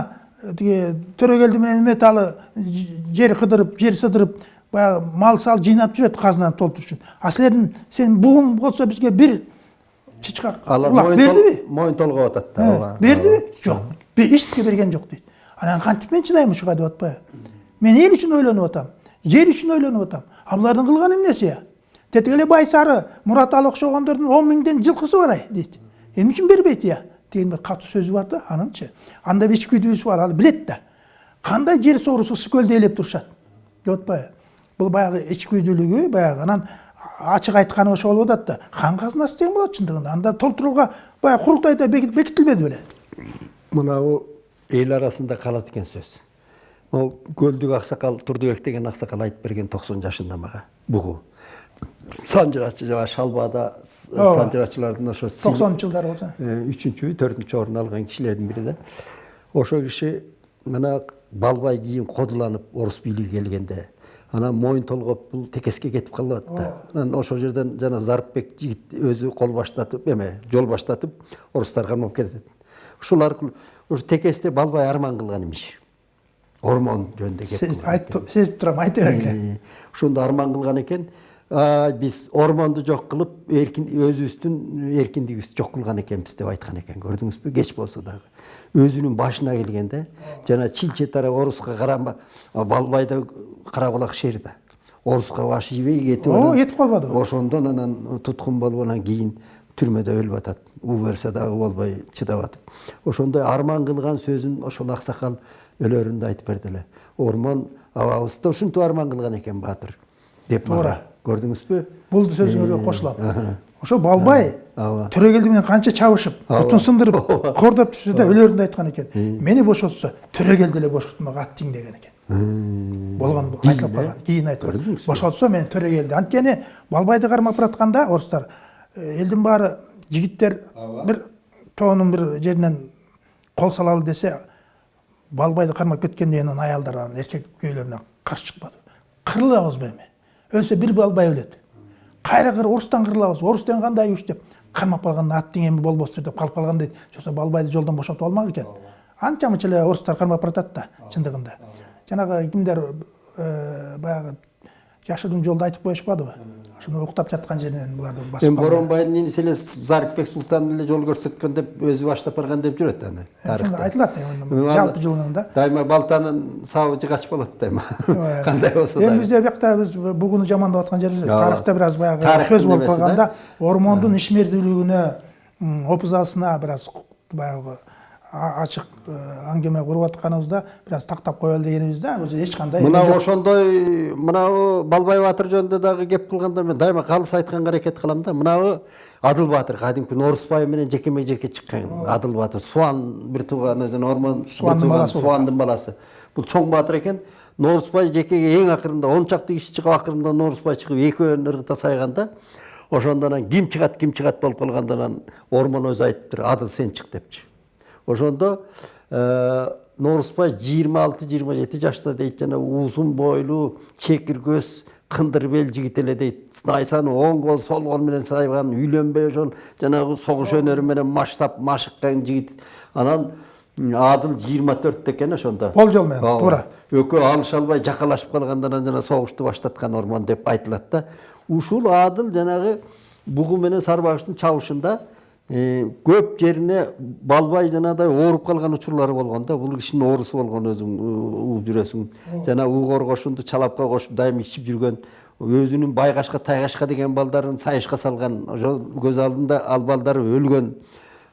тиги төрөгелди менен металы жер кыдырып жер сыдырып баягы мал сал жыйнап жүрөт казынаны толтуруш үчүн а силердин сенин бугуң болсо бизге бир чычкак улак бердиби моюн толгоп атат да Э, ооба. бердиби жок эчтеке берген жок дейт анан кантип мен чыдайм ушуга деп атпайбы мен эл үчүн ойлонуп атам жер үчүн ойлонуп атам а булардын кылганы эмнеси я тетиги эле байсары мурат али окшогондордун он миңден жылкысы бар ай дейт эмне үчүн бербейт я деген бир катуу сөзү бар да анынчы анда бир ичкүдүүсү бар ал билет да кандай жер соорусу ысык көлдү ээлеп турушат деп атпайбы бул баягы ичкүйдүүлүгү баягы анан ачык айтканы ошо болуп атат да хан казынасы деген болот чындыгында анда толтурууга баягы курултайда бекитилбеди беле. Мынау эл арасында калат экен сөз. Могу көлдүк аксакал турдубек деген аксакал айтып берген токсон жашында мага бугу санжырачы жана шалбада санжырачылардын ошо токсонунчу жылдары болсо үчүнчү төртүнчү орун алган кишилердин бири да. Ошол киши мына балбай кийин кодуланып орус бийлиги келгенде анан моюн толгоп бул текеске кетип калып атат да анан ошол жерден жана зарыпбек жигит өзү кол баштатып эме жол баштатып орустар кармап кетет. Ушул аркылуу ушу текесте балбай арман кылган имиш. Ормон жөнүндө сезип турам айта бергиле ошондо арман кылган экен. «А, биз ормонду жок кылып эркин өзүбүздүн эркиндигибизди жок кылган экенбиз деп айткан экен көрдүңүзбү кеч болсо дагы өзүнүн башына келгенде жана чилче тарап оруска карама балбайда кара булак шер да оруска башы ийбей кетип анан- кетип калбадыбы? ошондон анан туткун болуп анан кийин түрмөдө өлүп атат уу берсе дагы болбой чыдап атып ошондой арман кылган сөзүн ошол аксакал өлөрүндө айтып берди эле ормон абабыз да ушинтип арман кылган экен баатыр деп мага Туура. көрдүңүзбү бул сөзүңөргө кошулам ошо балбай төрөгелди менен канча чабышып бутун сындырып кордоп түшсө да өлөрүндө айткан экен мени бошотсо төрөгелди эле бошотмок ат тең деген экен болгон бул айтылып калган кийин айтып Көрдүңүзбү? бошотсо мен төрөгелди анткени балбайды кармап баратканда орустар элдин баары жигиттер бир тоонун бир жеринен кол салалы десе балбайды кармап кеткенден кийин аялдар анан эркек күйөөлөрүнө каршы чыкпады кырылабызбы эми өлсө бир балбай өлөт кайра кыр орустан кырылабыз орус деген кандай күч деп кармап калганда аттың эми болбостур деп калып калган дейт жоксо балбайды жолдон бошотуп алмак экен анча мынча эле орустар кармап баратат да чындыгында жанагы кимдер баягы жашыруун жолду айтып коюшпадыбы ошону уктап жаткан жеринен буларды басып эми калган. боронбайдын иниси эле зарипбек султан эле жол көрсөткөн деп өзү баштап барган деп жүрөт аны тарыхта айтылат эми жалпы жылында дайыма балтанын сабы жыгач болот дайыма кандай болсо эми дагы бизде биякта биз бугуну жамандап аткан жерибиз тарыхта бир аз баягы сөз болуп немеси да? калганда ормондун ишмердүүлүгүнө опузасына бир аз баягы а- ачык э, аңгеме куруп атканыбызда бир аз тактап коелу дегенибиз да бул эч кандай эме мына ошондой мынабу балбай баатыр жөнүндө дагы кеп кылганда мен дайыма калыс айтканга аракет кылам да мынабу адыл баатыр кадимки норусбай менен жекеме жеке чыккан адыл баатыр суан бир тууганы жана Суандын бир тууганы, баласы болот. суандын баласы. Бул чоң баатыр экен норусбай жекеге эң акырында он чакты киши чыгып акырында норусбай чыгып экөөнүн ыргыта сайганда ошондо анан ким чыгат ким чыгат болуп калганда анан ормон өзү айтыптыр адыл сен чык депчи ошондо э, норусбай жыйырма алты жыйырма жети жашта дейт. Жана узун бойлуу чекир көз кындыр бел жигит эле дейт. Найсаны оң кол сол кол менен сайган үйлөнбөй ошол жанагы согуш өнөрү менен маштап машыккан жигит. Анан адыл жыйырма төрттө экен ошондо. Болжол менен, туура. экөө алыша албай жакалашып калганда анан жана согушту баштаткан ормон деп айтылат да. Ушул адыл жанагы бугу менен сарбагыштын чабышында көп жерине балбай жанагыдай ооруп калган учурлары болгон да. Бул кишинин оорусу болгон өзүң угуп жүрөсүң жана уу коргошунду чалапка кошуп дайыма ичип жүргөн өзүнүн байгашка тайгашка деген балдарын сайышка салган ошол көз алдында ал балдары өлгөн.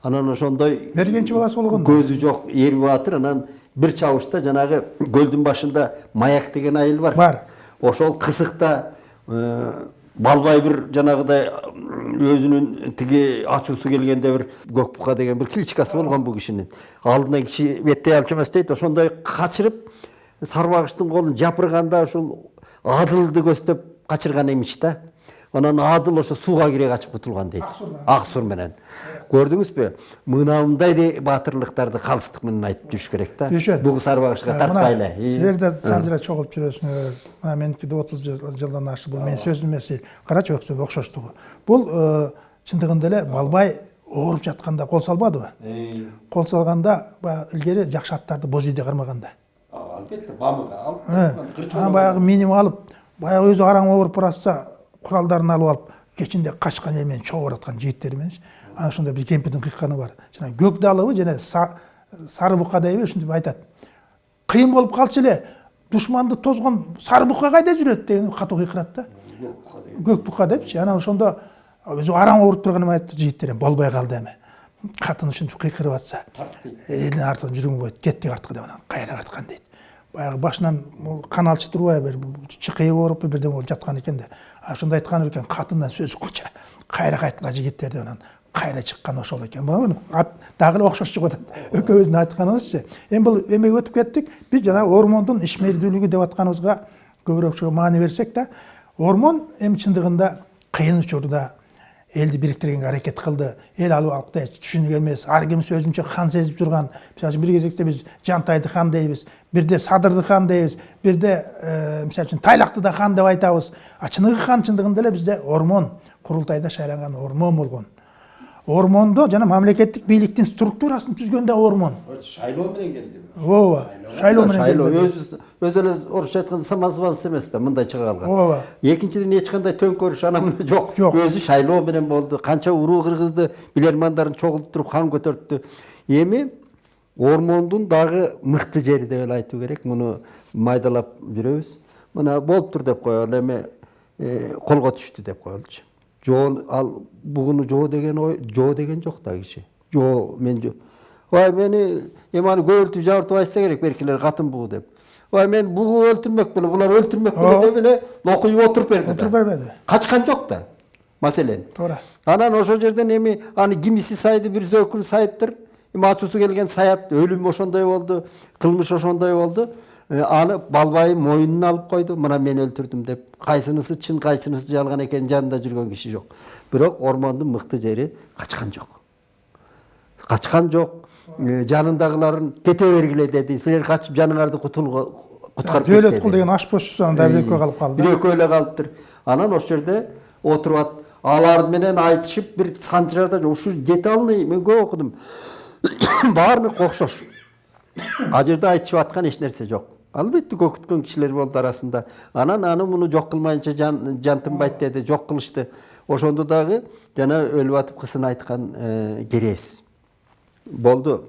Анан ошондой мергенчи баласы болгон көзү жок эр баатыр. Анан бир чабышта жанагы көлдүн башында маяк деген айыл бар. Бар. ошол кысыкта э, балбай бир жанагыдай м, өзүнүн тиги ачуусу келгенде бир көк бука деген бир кличкасы болгон бул кишинин алдына киши беттей алчу эмес дейт ошондой качырып сарбагыштын колун жапырганда ушул адылды көздөп качырган имиш да анан адыл ошо сууга кире качып кутулган дейт ак сур менен. Көрдүңүзбү мынандай де баатырлыктарды калыстык менен айтып жүрүш керек да бугу сарбагышка Мына тартпай эле Силер да санжыра чогулуп жүрөсүңөр. Мына меники да 30 жыл- жылдан ашты. Бул менин сөзүм эмес. Карачы окшоштугу. Бул чындыгында эле балбай ооруп жатканда кол салбадыбы? Кол салганда баягы илгери жакшы аттарды боз үйдө кармаганда. албетте бамыга алып Анан баягы миним алып, баягы өзү араң ооруп баратса, куралдарын алып алып, эл менен чогуу бараткан жигиттер менен. Анан ошондо бир кемпирдин кыйкканы бар. Жана көк далыбы жана са- сары бука дейби ушинтип айтат. Кыйын болуп калчу эле, душманды тозгон сары бука кайда жүрөт деген катуу кыйкырат да. Көк бука депчи. Анан ошондо өзү араң ооруп турганын айтты жигиттер болбой калды эми. Катын ушинтип кыйкырып атса, элдин артынан жүрүң болот, кеттик артка деп анан кайра кайткан дейт. баягы башынан каналчы турбайбы бир чыкыйы ооруп бирдеме болуп жаткан экен да а ошондо айткан экен катындан сөзү куча кайра кайткыла жигиттер деп анан кайра чыккан ошол экен мына дагы эле окшош чыгып атат экөөбүздүн айтканыбызчы эми бул эмеге өтүп кеттик биз жанагы ормондун ишмердүүлүгү деп атканыбызга көбүрөөк маани берсек да ормон эми чындыгында кыйын учурда элди бириктиргенге аракет кылды эл ал убакта түшүнүк эмес ар хан сезип жүрган мисалы үчүн бир кезекте биз жантайды хан дейбиз бирде садырды хан дейбиз бирде мисалы үчүн тайлакты да хан деп айтабыз а чыныгы хан чындыгында эле бизде ормон. Курултайда шайланган ормон болгон ормондо жана мамлекеттик бийликтин структурасын түзгөн да ормон шайлоо менен келди ооба шайлоо менен шайлоо келбеди. өзү эле орусча айтканда самозванец эмес да мындай чыга калган ооба экинчиден эч кандай төңкөрүш ана мына жок Жок. өзү шайлоо менен болду канча уруу кыргызды билермандарын чогултуруп хан көтөрттү эми ормондун дагы мыкты жери деп эле айтуу керек муну майдалап жүрөбүз мына болуптур деп коелу эми колго түштү деп коелучу жоо ал бугуну жоо деген ой жоо деген жок да киши жоо мен жо ой мени эми аны көбүртүп жабыртып айтса керек беркилер катын бугу деп ой мен бугу өлтүрмөк беле булар өлтүрмөк беле деп эле локуюп отуруп берди Отуруп бербеди. качкан жок да маселен туура анан ошол жерден эми аны кимиси сайды бир зөөкүн сайыптыр эми ачуусу келген саят өлүм ошондой болду кылмыш ошондой болду Аны балбайым мойнуна алып койду мына мен өлтүрдүм деп кайсынысы чын кайсынысы жалган экенин жанында жүргөн киши жок бирок ормондун мыкты жери качкан жок качкан жок Э, жанындагыларын кете бергиле деди силер качып жаныңарды куткарып кет кул деген ашпозчусу анда бир экөө калып калды бир экөө эле калыптыр анан ошол жерде отуруп атып алар менен айтышып бир санчырарда ушу жете алмай мен көп окудум баарыныгы окшош ал жерде айтышып аткан эч нерсе жок албетте көкүткөн кишилер болду арасында. Анан аны муну жок кылмайынча жан жантынбайт деди жок кылышты. Ошондо дагы жана өлүп атып кысын айткан э, керес. Болду.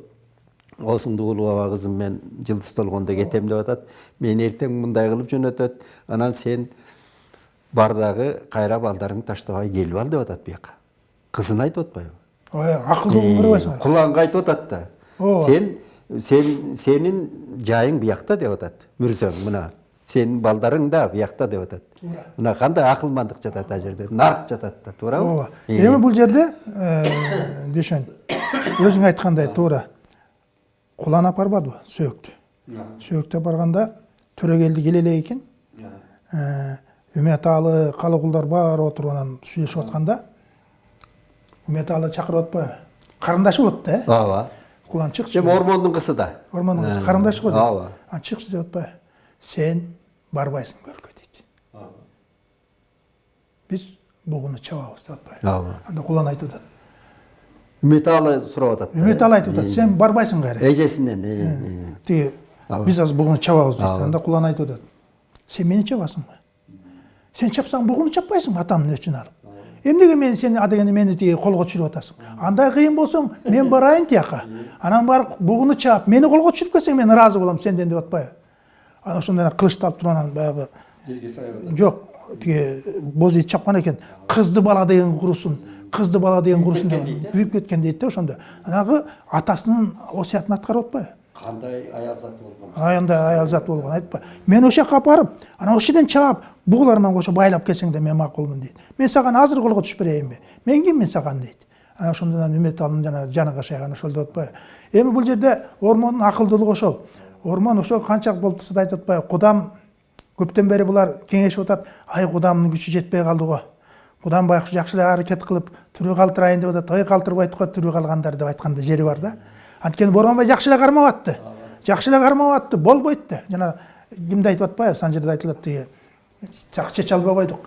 Оосуңду улуу аба кызым мен жылдыз толгондо кетем деп атат. Мени эртең мындай кылып жөнөтөт. Анан сен бар дагы кайра балдарыңды таштабай келип ал деп атат бияка. Кызына айтып атпайбы ой акылдуу болуп көрбөйсүң куланга айтып атат да. Сен сен сенин жайың биякта деп атат мүрзөң мына сенин балдарың да биякта деп атат мына кандай акылмандык жатат ал жерде нарк жатат да туурабы ооба эми бул жерде дүйшөн өзүң айткандай туура кулан апарбадыбы сөөктү сөөктү апарганда төрөгелди келе элек экен үмөт аалы калы кулдар баары отуруп анан сүйлөшүп атканда үмөт аалы чакырып атпайбы карындашы болот да э ооба кулан чыкчы эми ормондун кызы да. Ормондун кызы карындашы го дейт ооба. Анан чыкчы деп атпайбы сен барбайсың көлкө дейт биз бугуну чабабыз деп атпайбы ооба. Анда кулан айтып атат. Үмөт аалы сурап атат үмөт аалы айтып атат. Сен барбайсың кайра эжесинен э, э. тиги биз азыр бугуну чабабыз дейт анда кулан айтып атат. Сен мени чабасыңбы? Сен чапсаң бугуну чаппайсыңбы атамдын өчүн алып? Эмнеге мен сени а дегенде мени тиги колго түшүрүп атасың андай кыйын болсоң мен барайын тияка анан барып бугуну чаап мени колго түшүрүп келсең мен ыраазы болом сенден деп атпайбы анан ошондо эле кылычты алып туруп анан баягы жок тиги боз ит чапкан экен кызды бала деген курусун кызды бала деген курусун деп күйүп кеткен дейт да ошондо анагы атасынын осуятын аткарып атпайбы кандай аял заты болгон андай аял зат болгон айтпа. Мен ошол жака апарып анан ошол жерден чаап бугулар менен кошо байлап келсең да мен макулмун дейт мен саган азыр колго түшүп берейинби мен киммин саган дейт анан ошондон үмөт алып жана жаны кашайган ошол деп атпайбы эми бул жерде ормондун акылдуулугу ошол ормон ошол канча болтурса да айтып атпайбы кудам көптөн бери булар кеңешип атат ай кудамдын күчү жетпей калды го кудам байкуш жакшы эле аракет кылып тирүү калтырайын деп атат ой калтырбайт го тирүү калгандар деп айткан да жери бар да. Анткени боронбай жакшы эле кармап атты жакшы эле кармап атты болбойт жана кимди айтып атпайбы? Санжирде айтылат тиги чече албай койдук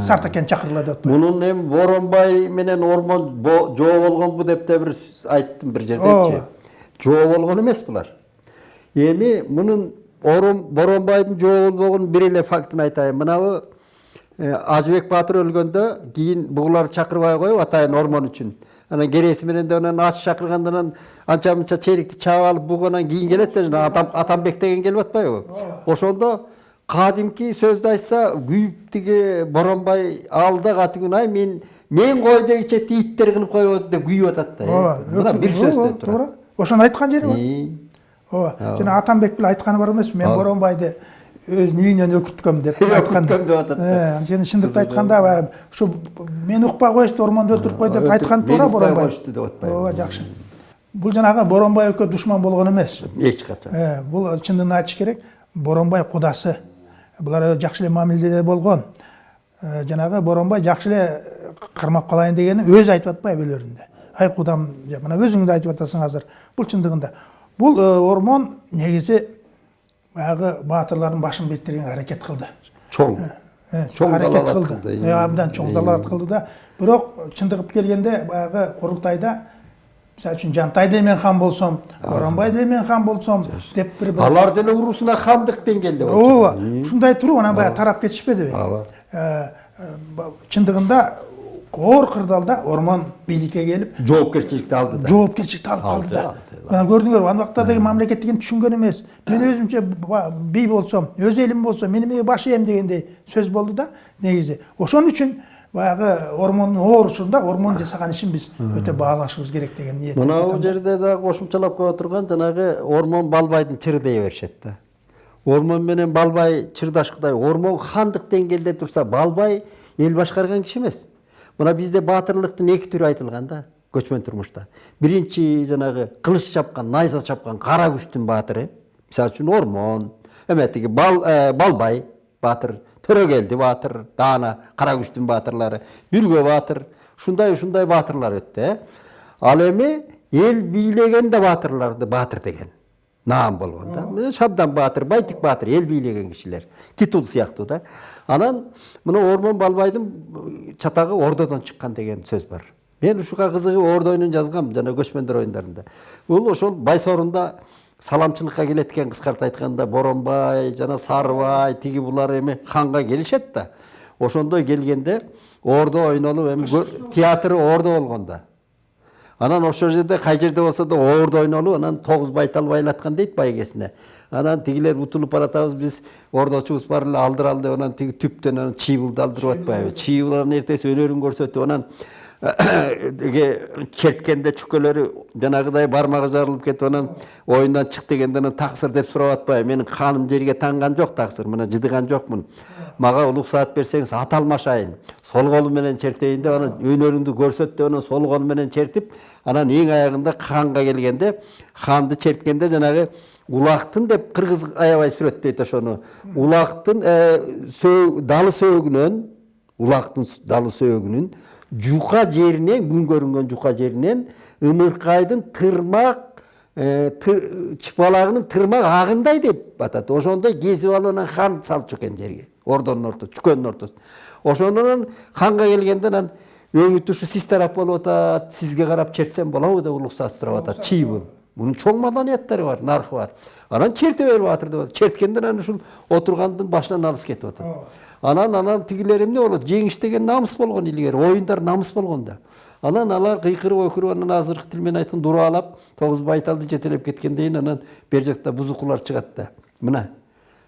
сартакен чакырыла деп атпайбы. Мунун эми боронбай менен ормон жоо болгонбу деп да бир айттым бир жердечи жоо болгон эмес булар. Эми мунун орон боронбайдын жоо болбогонун бир эле фактын айтайын. Мынабы э, ажыбек баатыр өлгөндө кийин бугуларды чакырбай коюп атайын ормон үчүн. Анан кереси менен да анан аш чакырганда анан анча мынча черикти чаап алып бугу анан кийин келет да жана атам атамбек деген келип атпайбы ошондо кадимки сөздү айтса күйүп тиги боронбай алда катыгүн ай мен мен кой дегиче иттер кылып атат деп күйүп атат да ооба мына бир сөздөн туура ошону айткан жери бар ооба жана атамбек деле айтканы бар эмес мен боронбайды өзүнүн үйүнөн өкүрткөм деп айткан Өкүрткөм деп атат да. Э, анткени чындыкты айтканда баягы ушу мени укпай коюшту ормондо өтүрүп кой деп айтканы Мени туура боронбай коюшту деп атпайбы. ооба жакшы бул жанагы боронбай экөө душман болгон эмес эч качан бул чындыгын айтыш керек. Боронбай кудасы булар жакшы эле мамиледе болгон жанагы боронбай жакшы эле кармап калайын дегени өзү айтып атпайбы өлөрүндө ай кудам деп мына өзүң да айтып атасың азыр бул чындыгында бул ормон негизи баягы баатырлардын башын бирктиргенге аракет кылды чоң Чоң кылды, Э, абдан чоң далалат кылды да бирок чындыгып келгенде баягы курултайда мисалы үчүн жантай деле мен хан болсом боронбай деле мен хан болсом деп бир бир алар деле урусуна хандык деңгээлде ооба ушундай туруп анан баягы тарап кетишпедиби Ооба. Ба- чындыгында оор кырдаалда ормон бийликке келип жоопкерчиликти алды да жоопкерчиликти алып калды Алды, да алды. мына көрдүңөрбү ан убактардагы мамлекет деген түшүнгөн эмес мен өзүмчө ба- бий болсом өз элим болсо мен эмнеге баш ийем дегендей сөз болду да негизи ошон үчүн баягы ормондун оорусунда ормон жасаган ишин биз өтө баалашыбыз керек деген ниет мына жерде дагы кошумчалап коя турган жанагы ормон балбайдын чыры дей беришет да ормон менен балбай чырдашкыдай ормон хандык деңгээлде турса балбай эл башкарган киши эмес мына бизде баатырлыктын эки түрү айтылган да көчмөн турмушта биринчи жанагы кылыч чапкан найза чапкан кара күчтүн баатыры мисалы үчүн ормон эме тиги бал э, балбай баатыр төрөгелди баатыр даана кара күчтүн баатырлары бүргө баатыр ушундай ушундай баатырлар өттү э ал эми эл бийлеген да баатырларды баатыр деген. Наам болгон да. Шабдан баатыр байтик баатыр эл бийлеген кишилер титул сыяктуу да. Анан мына ормон балбайдын чатагы ордодон чыккан деген сөз бар. Мен ушуга кызыгып ордойнун жазгам жана көчмөндөр оюндарында бул ошол байсорунда саламчылыкка келет экен кыскартып айтканда боронбай жана сарыбай тиги булар эми ханга келишет да. Ошондой келгенде ордо ойнолуп театры ордо болгон анан ошол жерде кай жерде болсо да оорду ойнолуп анан тогуз байтал байлаткан дейт байгесине анан тигилер утулуп баратабыз биз ордочубуз бар эле алдыралы деп анан тиги түптөн анан чийбылды алдырып атпайбы. Чийбыл анан эртеси өнөрүн көрсөтүп анан черткенде чүкөлөрү жанагыдай бармагы жарылып кетип анан оюндан чык дегенде анан таксыр деп сурап атпайбы менин каным жерге танган жок таксыр мына жыдыган жокмун мага уруксаат берсеңиз ат алмашайын сол колу менен чертейин деп анан өнөрүңдү көрсөт деп анан сол колу менен чертип анан эң аягында ханга келгенде ханды черткенде жанагы улактын деп кыргыз аябай сүрөттөйт ошону улактын далы сөөгүнөн улактын далы сөөгүнүн жука жеринен күн көрүнгөн жука жеринен ымыркайдын тырмак тыр- чыпалагынын тырмак агындай деп атат ошондой кесип алып анан хан салчу экен жерге ордонун ортосу чүкөнүн ортосуна ошондон ханга келгенде анан өңү тушу сиз тарап болуп атат сизге карап чертсем болобу деп уруксаат сурап атат чийбыл мунун чоң маданияттары бар наркы бар анан черте бер баатыр деп атат черткенде анан ушул отургандын башынан алыс кетип атат анан анан тигилер эмне болот жеңиш деген намыс болгон илгери оюндар намыс болгон да анан алар кыйкырып өкүрүп анан азыркы тил менен айтканда дураалап тогуз байталды жетелеп кеткенден кийин анан бер жакта бузукулар чыгат да мына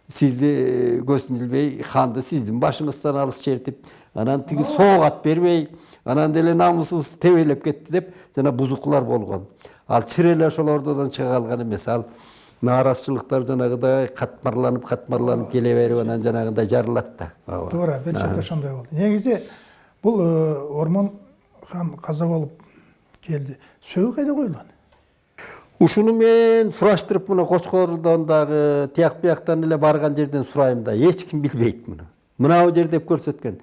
сизди көзүн илбей ханды сиздин башыңыздан алыс чертип анан тиги соогат бербей анан деле намысыбызды тебелеп кетти деп жана бузукулар болгон ал чыр эле ошол ордодон чыга калган эмес. Ал нааразычылыктар жанагыдай катмарланып катмарланып келе берип анан жанагындай жарылат да ооба. Туура бир чети ошондой болду. Негизи бул э, ормон хан каза болуп келди. Сөөгү кайда коюлган? Ушуну мен сураштырып мына кочкордон дагы тияк бияктан эле барган жерден сурайм да эч ким билбейт муну. Мынабу жер деп көрсөткөн.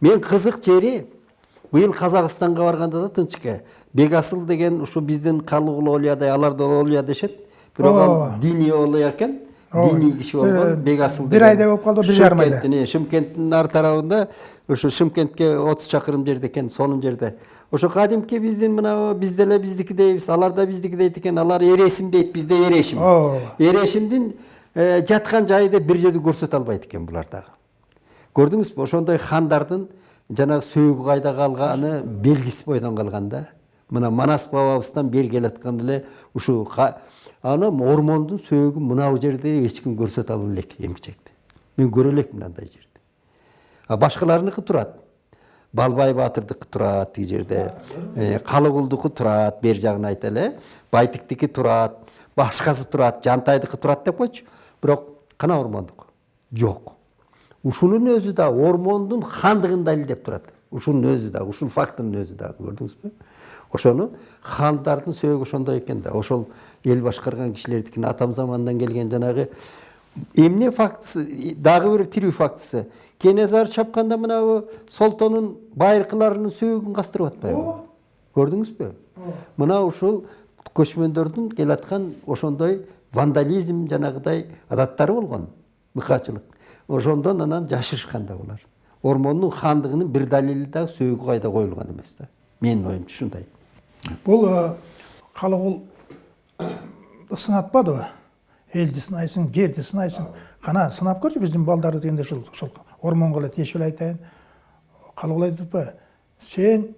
Мен кызык жери быйыл казакстанга барганда да тынчке бекасыл деген ушу биздин калыгул олиядай алар да олия дешет. Бирок ал диний олия экен. Диний киши болгон бекасыл бир айдай болуп калды, бир жарым айда. Шымкенттин, э, шымкенттин ар тарабында ошо шымкентке отуз чакырым жерде экен сонун жерде. Ошо кадимки биздин мына биз деле биздики дейбиз алар да биздики дейт экен алар эресим дейт бизде эрешим. Ооба. эрешимдин э, жаткан жайы деп бир жерди көрсөтө албайт экен булар дагы. Көрдүңүзбү ошондой хандардын жанагы сөөгү кайда калганы белгисиз бойдон калган да мына манас бабабыздан бери келаткан эле ушул аны ормондун сөөгүн мынабу жерде эч ким көрсөтө ала элек эмгичекти. Мен көрө элекмин андай жерди а башкаларыныкы турат. Балбай баатырдыкы турат тиги жерде. Э, калыгулдуку турат бери жагын айтайлы э байтиктики турат башкасы турат жантайдыкы турат деп койчу. Бирок кана ормондуку жок. Ушунун өзү да ормондун хандыгын далилдеп турат. Ушунун өзү дагы ушул фактынын өзү дагы көрдүңүзбү? Ошону хандардын сөөгү ошондой экен да. Ошол эл башкарган кишилердикин атам замандан келген жанагы эмне фактысы дагы бир тирүү фактысы. Кенесары чапканда мынабу солтонун байыркыларынын сөөгүн кастырып атпайбы? Көрдүңүзбү? Мына ушул көчмөндөрдүн келаткан ошондой вандализм жанагыдай адаттары болгон мыкаачылык ошондон анан жашырышкан да булар ормондун хандыгынын бир далили дагы сөөгү кайда коюлган эмес да. Менин оюмча ушундай. Бул калыгул сынатпадыбы элди сынайсың жерди сынайсың. Кана сынап көрчү биздин балдарды дегенде ушул ошол ормонго эле тиешип эле айтайын. Калыгул айтып атпайбы сен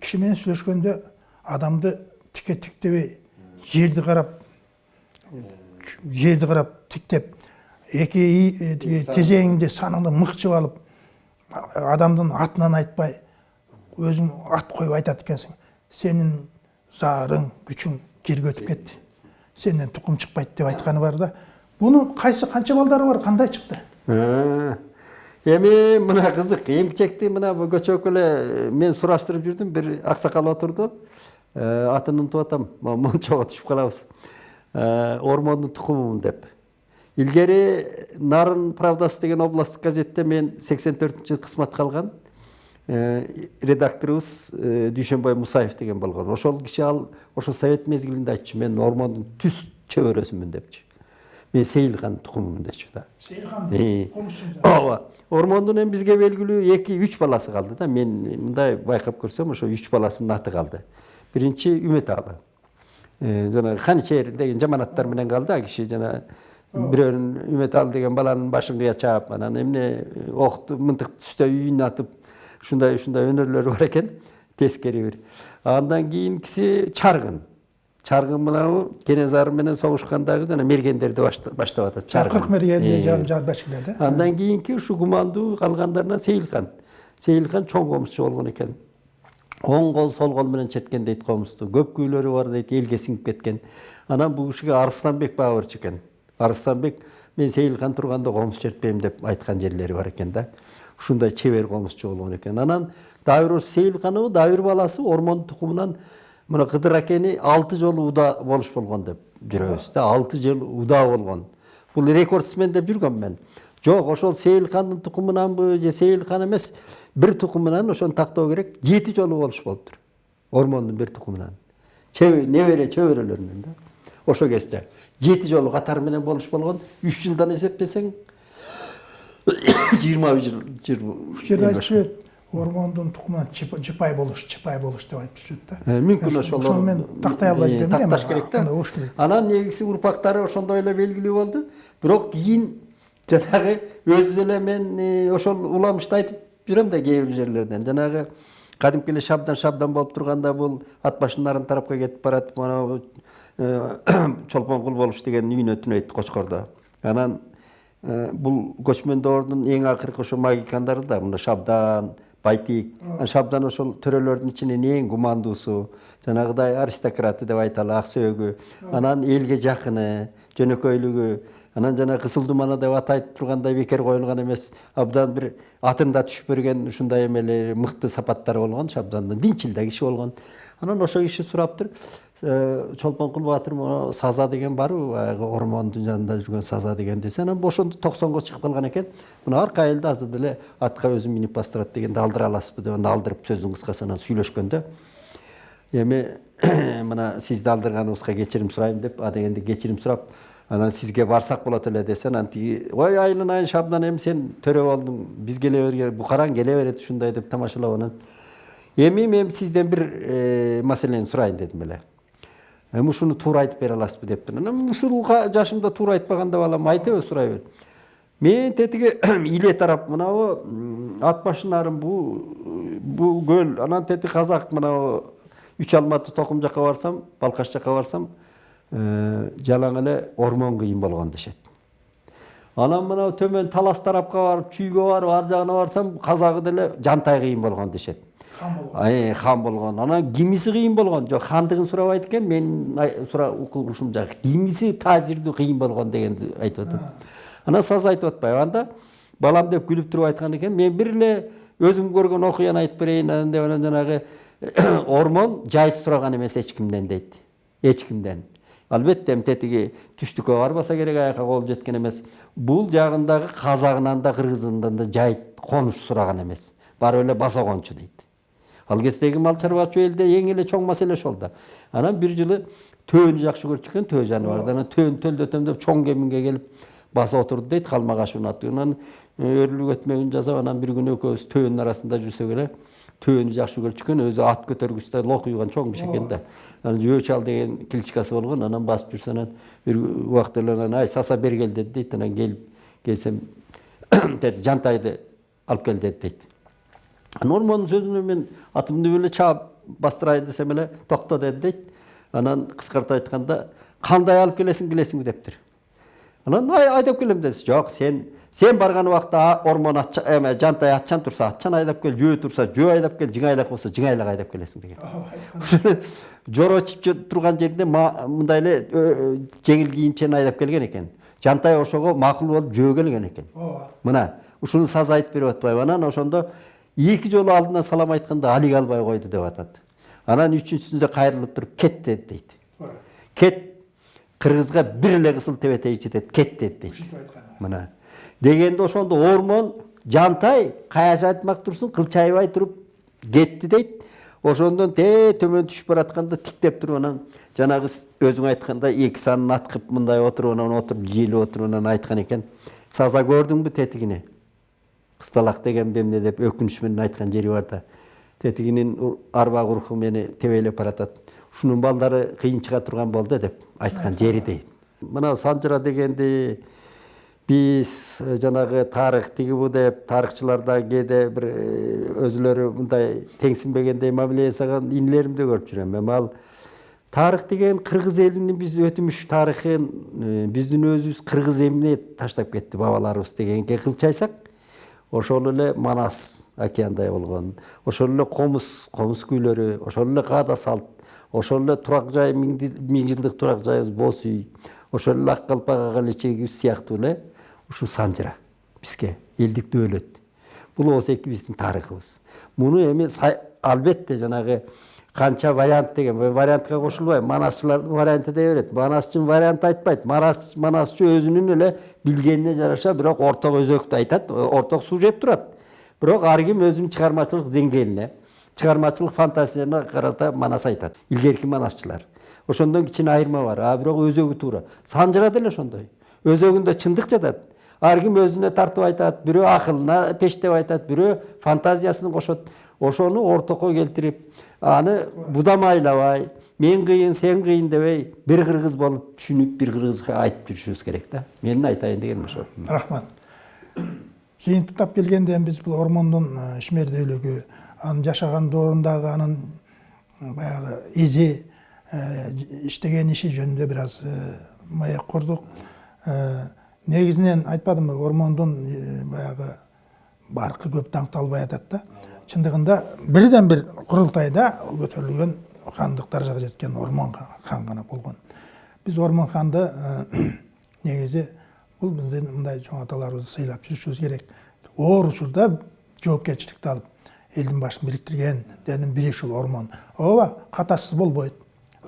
киши менен сүйлөшкөндө адамды тике тиктебей жерди карап жерди карап тиктеп тиги тизеңиңди саныңды мыкчып алып адамдын атынан айтпай өзүң ат коюп айтат экенсиң сенин зарың күчүң жерге өтүп кетти сенден тукум чыкпайт деп айтканы бар да. Бунун кайсы канча балдары бар кандай чыкты эми мына кызык эмчекти мына көчөкү эле мен сураштырып жүрдүм бир аксакал отурду. Атын унутуп атам мончого түшүп калабыз ормондун тукумумун деп. Илгери нарын правдасы деген областтык газетте мен сексен төртүнчү жылы кызматка алган редакторубуз дүйшөнбай мусаев деген болгон ошол киши ал ошол совет мезгилинде айтчу мен ормондун түз чөбөрөсүмүн депчи мен сейилхан тукумумун дечү да сейилхан ооба ормондун эми бизге белгилүү эки үч баласы калды да мен мындай байкап көрсөм ошо үч баласынын аты калды биринчи үмөт алы жанагы каничер деген жаманаттар менен калды ал киши жана бирөөнүн үмөт алы деген баланын башын кыя чаап анан эмне окту мынтык түстө үйүн атып ушундай ушундай өнөрлөрү бар экен тескери бир андан кийинкиси чаргын чаргын мынабу кенесары менен согушкандагы жана мергендерди баштап атат чаргын кырк мергенди башкилер да андан кийинки ушу кумандуу калгандарына сейилхан сейилхан чоң комузчу болгон экен оң кол сол кол менен четкен дейт комузду көп күүлөрү бар дейт элге сиңип кеткен анан бул кишиге арыстанбек баабырчы экен арыстанбек мен сейилхан турганда комуз чертпейм деп айткан жерлери бар экен да. Ушундай чебер комузчу болгон экен анан дагы бир сейилханову дагы бир баласы ормон тукумунан мына кыдыр акени алты жолу уда болуш болгон деп жүрөбүз да алты жыл уда болгон бул рекордсмен деп жүргөм мен. Жок ошол сейилхандын тукумунанбы же сейилхан эмес бир тукумунан ошону тактоо керек жети жолу болуш болуптур ормондун бир тукумунан небере чөбөрөлөрүнөн да. Ошол кезде. Жети жолу катары менен болуш болгон үч жылдан эсептесең жыйырма жыл ушул жерде айтып жүрөт ормондун тукумунан жыпай болуш чыпай болуш деп айтып жүрөт да мүмкүн ошол ошону мен тактай албай жүрөм такташ керек да болуш керек анан негизи урпактары ошондой эле белгилүү болду бирок кийин жанагы өзү деле мен ошол уламышты айтып жүрөм да кээ бир жерлерден жанагы кадимки эле шабдан шабдан болуп турганда бул ат башын нарын тарапка кетип баратып манабу чолпонкул болуш деген үйүнө түнөйт кочкордо анан бул көчмөндөөрдүн эң акыркы ошо магикандары да мына шабдан байтик. Шабдан ошол төрөлөрдүн ичинен эң кумандуусу жанагыдай аристократы деп айталы ак сөөгү анан элге жакыны жөнөкөйлүгү. Анан жана кызыл думана деп аты айтып тургандай бекер коюлган эмес. Абдан бир атын да түшүп берген ушундай эмелери мыкты сапаттары болгон шабдандын динчил да киши болгон. Анан ошол киши сураптыр чолпонкул баатыр могу саза деген барбы баягы ормондун жанында жүргөн саза деген десе анан ошондо токсонго чыгып калган экен мына арка айылда азыр деле атка өзүм минип бастырат дегенде алдыра аласызбы деп анан алдырып сөздүн кыскасы анан сүйлөшкөндө эми мына сизди алдырганыбызга кечирим сурайм деп а дегенде кечирим сурап анан сизге барсак болот эле десе анан тиги ой айылын айын шабдан эми сен төрө болдуң биз келе берген букараң келе берет ушундай деп тамашалап анан эми мен сизден бир маселени сурайын дедим эле ушуну туура айтып бере аласызбы дептир анан ушул жашымда туура айтпаганда балам айтыбы сурай бер мен тетиги иле тарап мынабу ат башы нарын бул көл анан тетиги казак мынабу үч алматы токум жака барсам балкаш жака барсам жалаң эле ормон кыйын болгон дешет анан мынау төмөн талас тарапка барып чүйгө барып ар жагына барсам казагы деле жантай кыйын болгон дешет хан болгон Ай, хан болгон анан кимиси кыйын болгон жок хандыгын сурабайт экен мен сура укугушум жак кимиси таасирдүү кыйын болгон дегенди айтып атат анан саз айтып атпайбы анда балам деп күлүп туруп айткан экен мен бир эле өзүм көргөн окуяны айтып берейин анан деп анан жанагы ормон жайыт сураган эмес эч кимден дейт эч кимден албетте тетиги түштүккө барбаса керек аяка кол жеткен эмес бул жагындагы казагынан да кыргызынан да жайыт конуш сураган эмес барып эле баса кончу дейт ал мал чарбачу элде эң эле чоң маселе ошол да анан бир жылы төөнү жакшы көрчү экен төө жаныбарды анан төөнү төлдөтөм деп чоң кеминге келип басып отурду дейт калмагашевдин аты анан өрлүк өтмөгүн жасап анан бир күнү экөөбүз төөнүн арасында жүрсөк эле төөнү жакшы көрчү экен өзү ат көтөргүч да лок уйган чоң киши экен да анан жөө чал деген кличкасы болгон анан басып жүрсө анан бир убакта эле анан ай саса бери кел деди дейт анан келип келсем жантайды алып кел деди дейт анан ормондун сөзүнө мен атымды эле чаап бастырайын десем эле токто деди дейт анан кыскарта айтканда кандай алып келесиң билесиңби дептир анан ай айдап келем десе жок сен сен барган убакта ормон эме жантай атчан турса атчан айдап кел жөө турса жөө айдап кел жыңайлак болсо жыңайлак айдап келесиң деген. Жоро чип турган жеринде мындай эле жеңил кийимчен айдап келген экен жантай ошого макул болуп жөө келген экен мына ушуну саз айтып берип атпайбы анан ошондо эки жолу алдынан салам айтканда алиге албай койду деп атат анан үчүнчүсүндө кайрылып туруп кет деди дейт кет кыргызга бир эле кысыл тебетей жетет кет ушинтип айткан мына. Дегенде ошондо ормон жантай каяша айтмак турсуң кылчайбай туруп кетти дейт ошондон тээ төмөн түшүп баратканда тиктеп туруп анан жанагы өзүң айткандай эки санын аткып мындай отуруп анан отуруп жыйылып отуруп анан айткан экен саза көрдүңбү тетигине кысталак деген эмне деп өкүнүч менен айткан жери бар да тетигинин арбак уруху мени тебелеп баратат ушунун балдары кыйын чыга турган болду деп айткан жери дейт мына санжыра дегенди биз жанагы тарых тиги бу деп тарыхчылар да кээде бир өзүлөрү мындай теңсинбегендей мамиле жасаган инилеримди көрүп жүрөм эми ал тарых деген кыргыз элинин биз өтмүш тарыхын биздин өзүбүз кыргыз эмне таштап кетти бабаларыбыз дегенге кылчайсак ошол эле манас океандай болгон. Ошол эле комуз комуз күүлөрү ошол эле каада салт. Ошол эле турак жай миң жылдык турак жайыбыз боз үй. Ошол эле ак калпак ага лечегибиз сыяктуу эле ушул санжыра бизге элдик дөөлөт бул болсо экибиздин тарыхыбыз. Муну эми албетте жанагы канча вариант деген вариантка кошулбайбы манасчылардын варианты дей берет манасчы вариант айтпайт манасчы өзүнүн эле билгенине жараша бирок орток өзөктү айтат орток сюжет турат бирок ар ким өзүнүн чыгармачылык деңгээлине чыгармачылык фантазиясына карата манас айтат илгерки манасчылар ошондон кичине айырма бар а бирок өзөгү туура санжыра деле ошондой өзөгүндө чындык жатат ар ким өзүнө тартып айтат бирөө акылына пештеп айтат бирөө фантазиясын кошот ошону ортокко келтирип аны будамайлабай мен кыйын сен кыйын дебей бир кыргыз болуп түшүнүп бир кыргызга айтып жүрүшүбүз керек да менин айтайын дегеним ошол рахмат. Жыйынтыктап келгенде биз бул ормондун ишмердүүлүгү анын жашаган доорундагы анын баягы изи иштеген иши жөнүндө бир аз маек курдук негизинен айтпадымбы ормондун баягы баркы көп даңкталбай атат да. Чындыгында бирден бир курултайда көтөрүлгөн хандык даражага жеткен ормон хан гана болгон биз ормон ханды негизи бул биздин мындай чоң аталарыбызды сыйлап жүрүшүбүз керек. Оор учурда жоопкерчиликти алып элдин башын бириктиргендердин бири ушул ормон ооба катасыз болбойт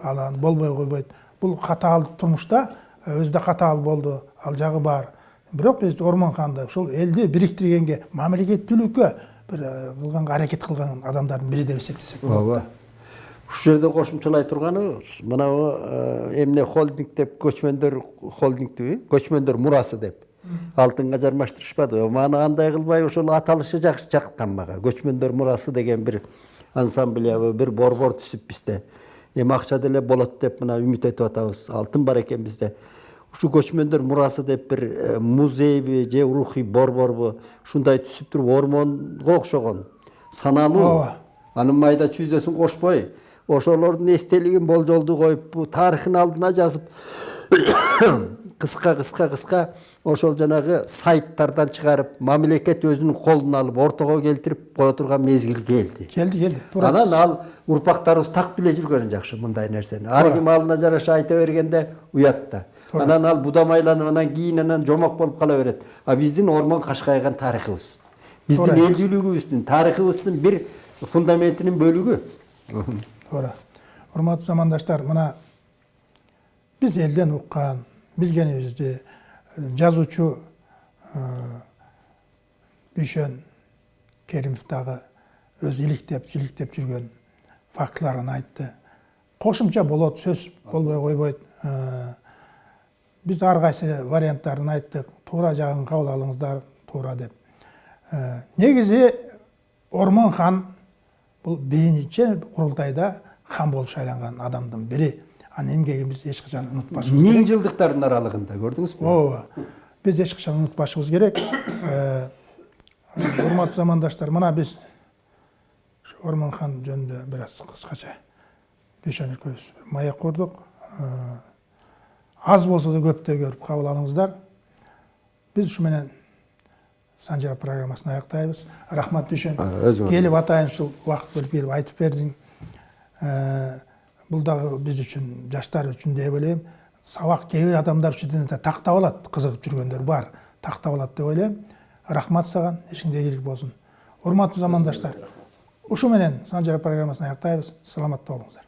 анан болбой койбойт бул катаал турмушта өзү да катаал болду ал жагы бар. Бирок биз ормон ханды ушул элди бириктиргенге мамлекеттүүлүккө бир кылганга аракет кылган адамдардын бири деп эсептесек болот ооба ушул жерде кошумчалай турганы мынабу эмне холдинг деп көчмөндөр холдингтиби көчмөндөр мурасы деп. Алтынга жармаштырышпадыбы маны андай кылбай ошол аталышы жакшы жаккан мага көчмөндөр мурасы деген бир ансамблябы бир борбор түзүп бизде эми акча деле болот деп мына үмүт этип атабыз. Алтын бар экен бизде ушу көчмөндөр мурасы деп бир музейби же рухий борборбу ушундай түзүп туруп ормонго окшогон. Саналуу. Ооба. Анын майда чүйдөсүн кошпой. Ошолордун эстелигин болжолду коюп тарыхын алдына жазып кыска кыска кыска ошол жанагы сайттардан чыгарып мамлекет өзүнүн колуна алып ортого келтирип кое турган мезгил келди. Келди келди. Туура анан ал урпактарыбыз так биле жүргөнү жакшы мындай нерсени. Ар ким алына жараша айта бергенде уят да анан ал будамайланып анан кийин анан жомок болуп кала берет. А биздин ормон кашкайган тарыхыбыз. Биздин элдүүлүгүбүздүн тарыхыбыздын бир фундаментинин бөлүгү. Туура урматтуу замандаштар мына биз элден уккан билгенибизди жазуучу э, дүйшөн керимов дагы өзү иликтеп жиликтеп жүргөн фактыларын айтты. Кошумча болот сөз болбой койбойт Э, биз ар кайсы варианттарын айттык туура жагын кабыл алыңыздар туура деп. Э, негизи ормон хан бул биринчи курултайда хан болуп шайланган адамдын бири биз эч качан унутпашыбыз керек. Миң жылдыктардын аралыгында көрдүңүзбү? Ооба биз эч качан унутпашыбыз керек. Э, урматтуу замандаштар мына биз ушу ормон хан жөнүндө бир аз кыскача дүйшөн экөөбүз маек курдук. Э, аз болсо да көптөй көрүп кабыл алыңыздар. Биз ушу менен санжара программасын аяктайбыз. Рахмат дүйшөн. Өзүңөр келип атайын ушул убакыт бөлүп келип айтып бердиң. Бул дагы биз үчүн жаштар үчүн деп ойлойм сабак кээ бир адамдар үчүн да тактап алат кызыгып жүргөндөр бар. Тактап алат деп ойлойм рахмат саган ишиңде ийгилик болсун урматтуу замандаштар ушу менен санжара программасын аяктайбыз саламатта болуңуздар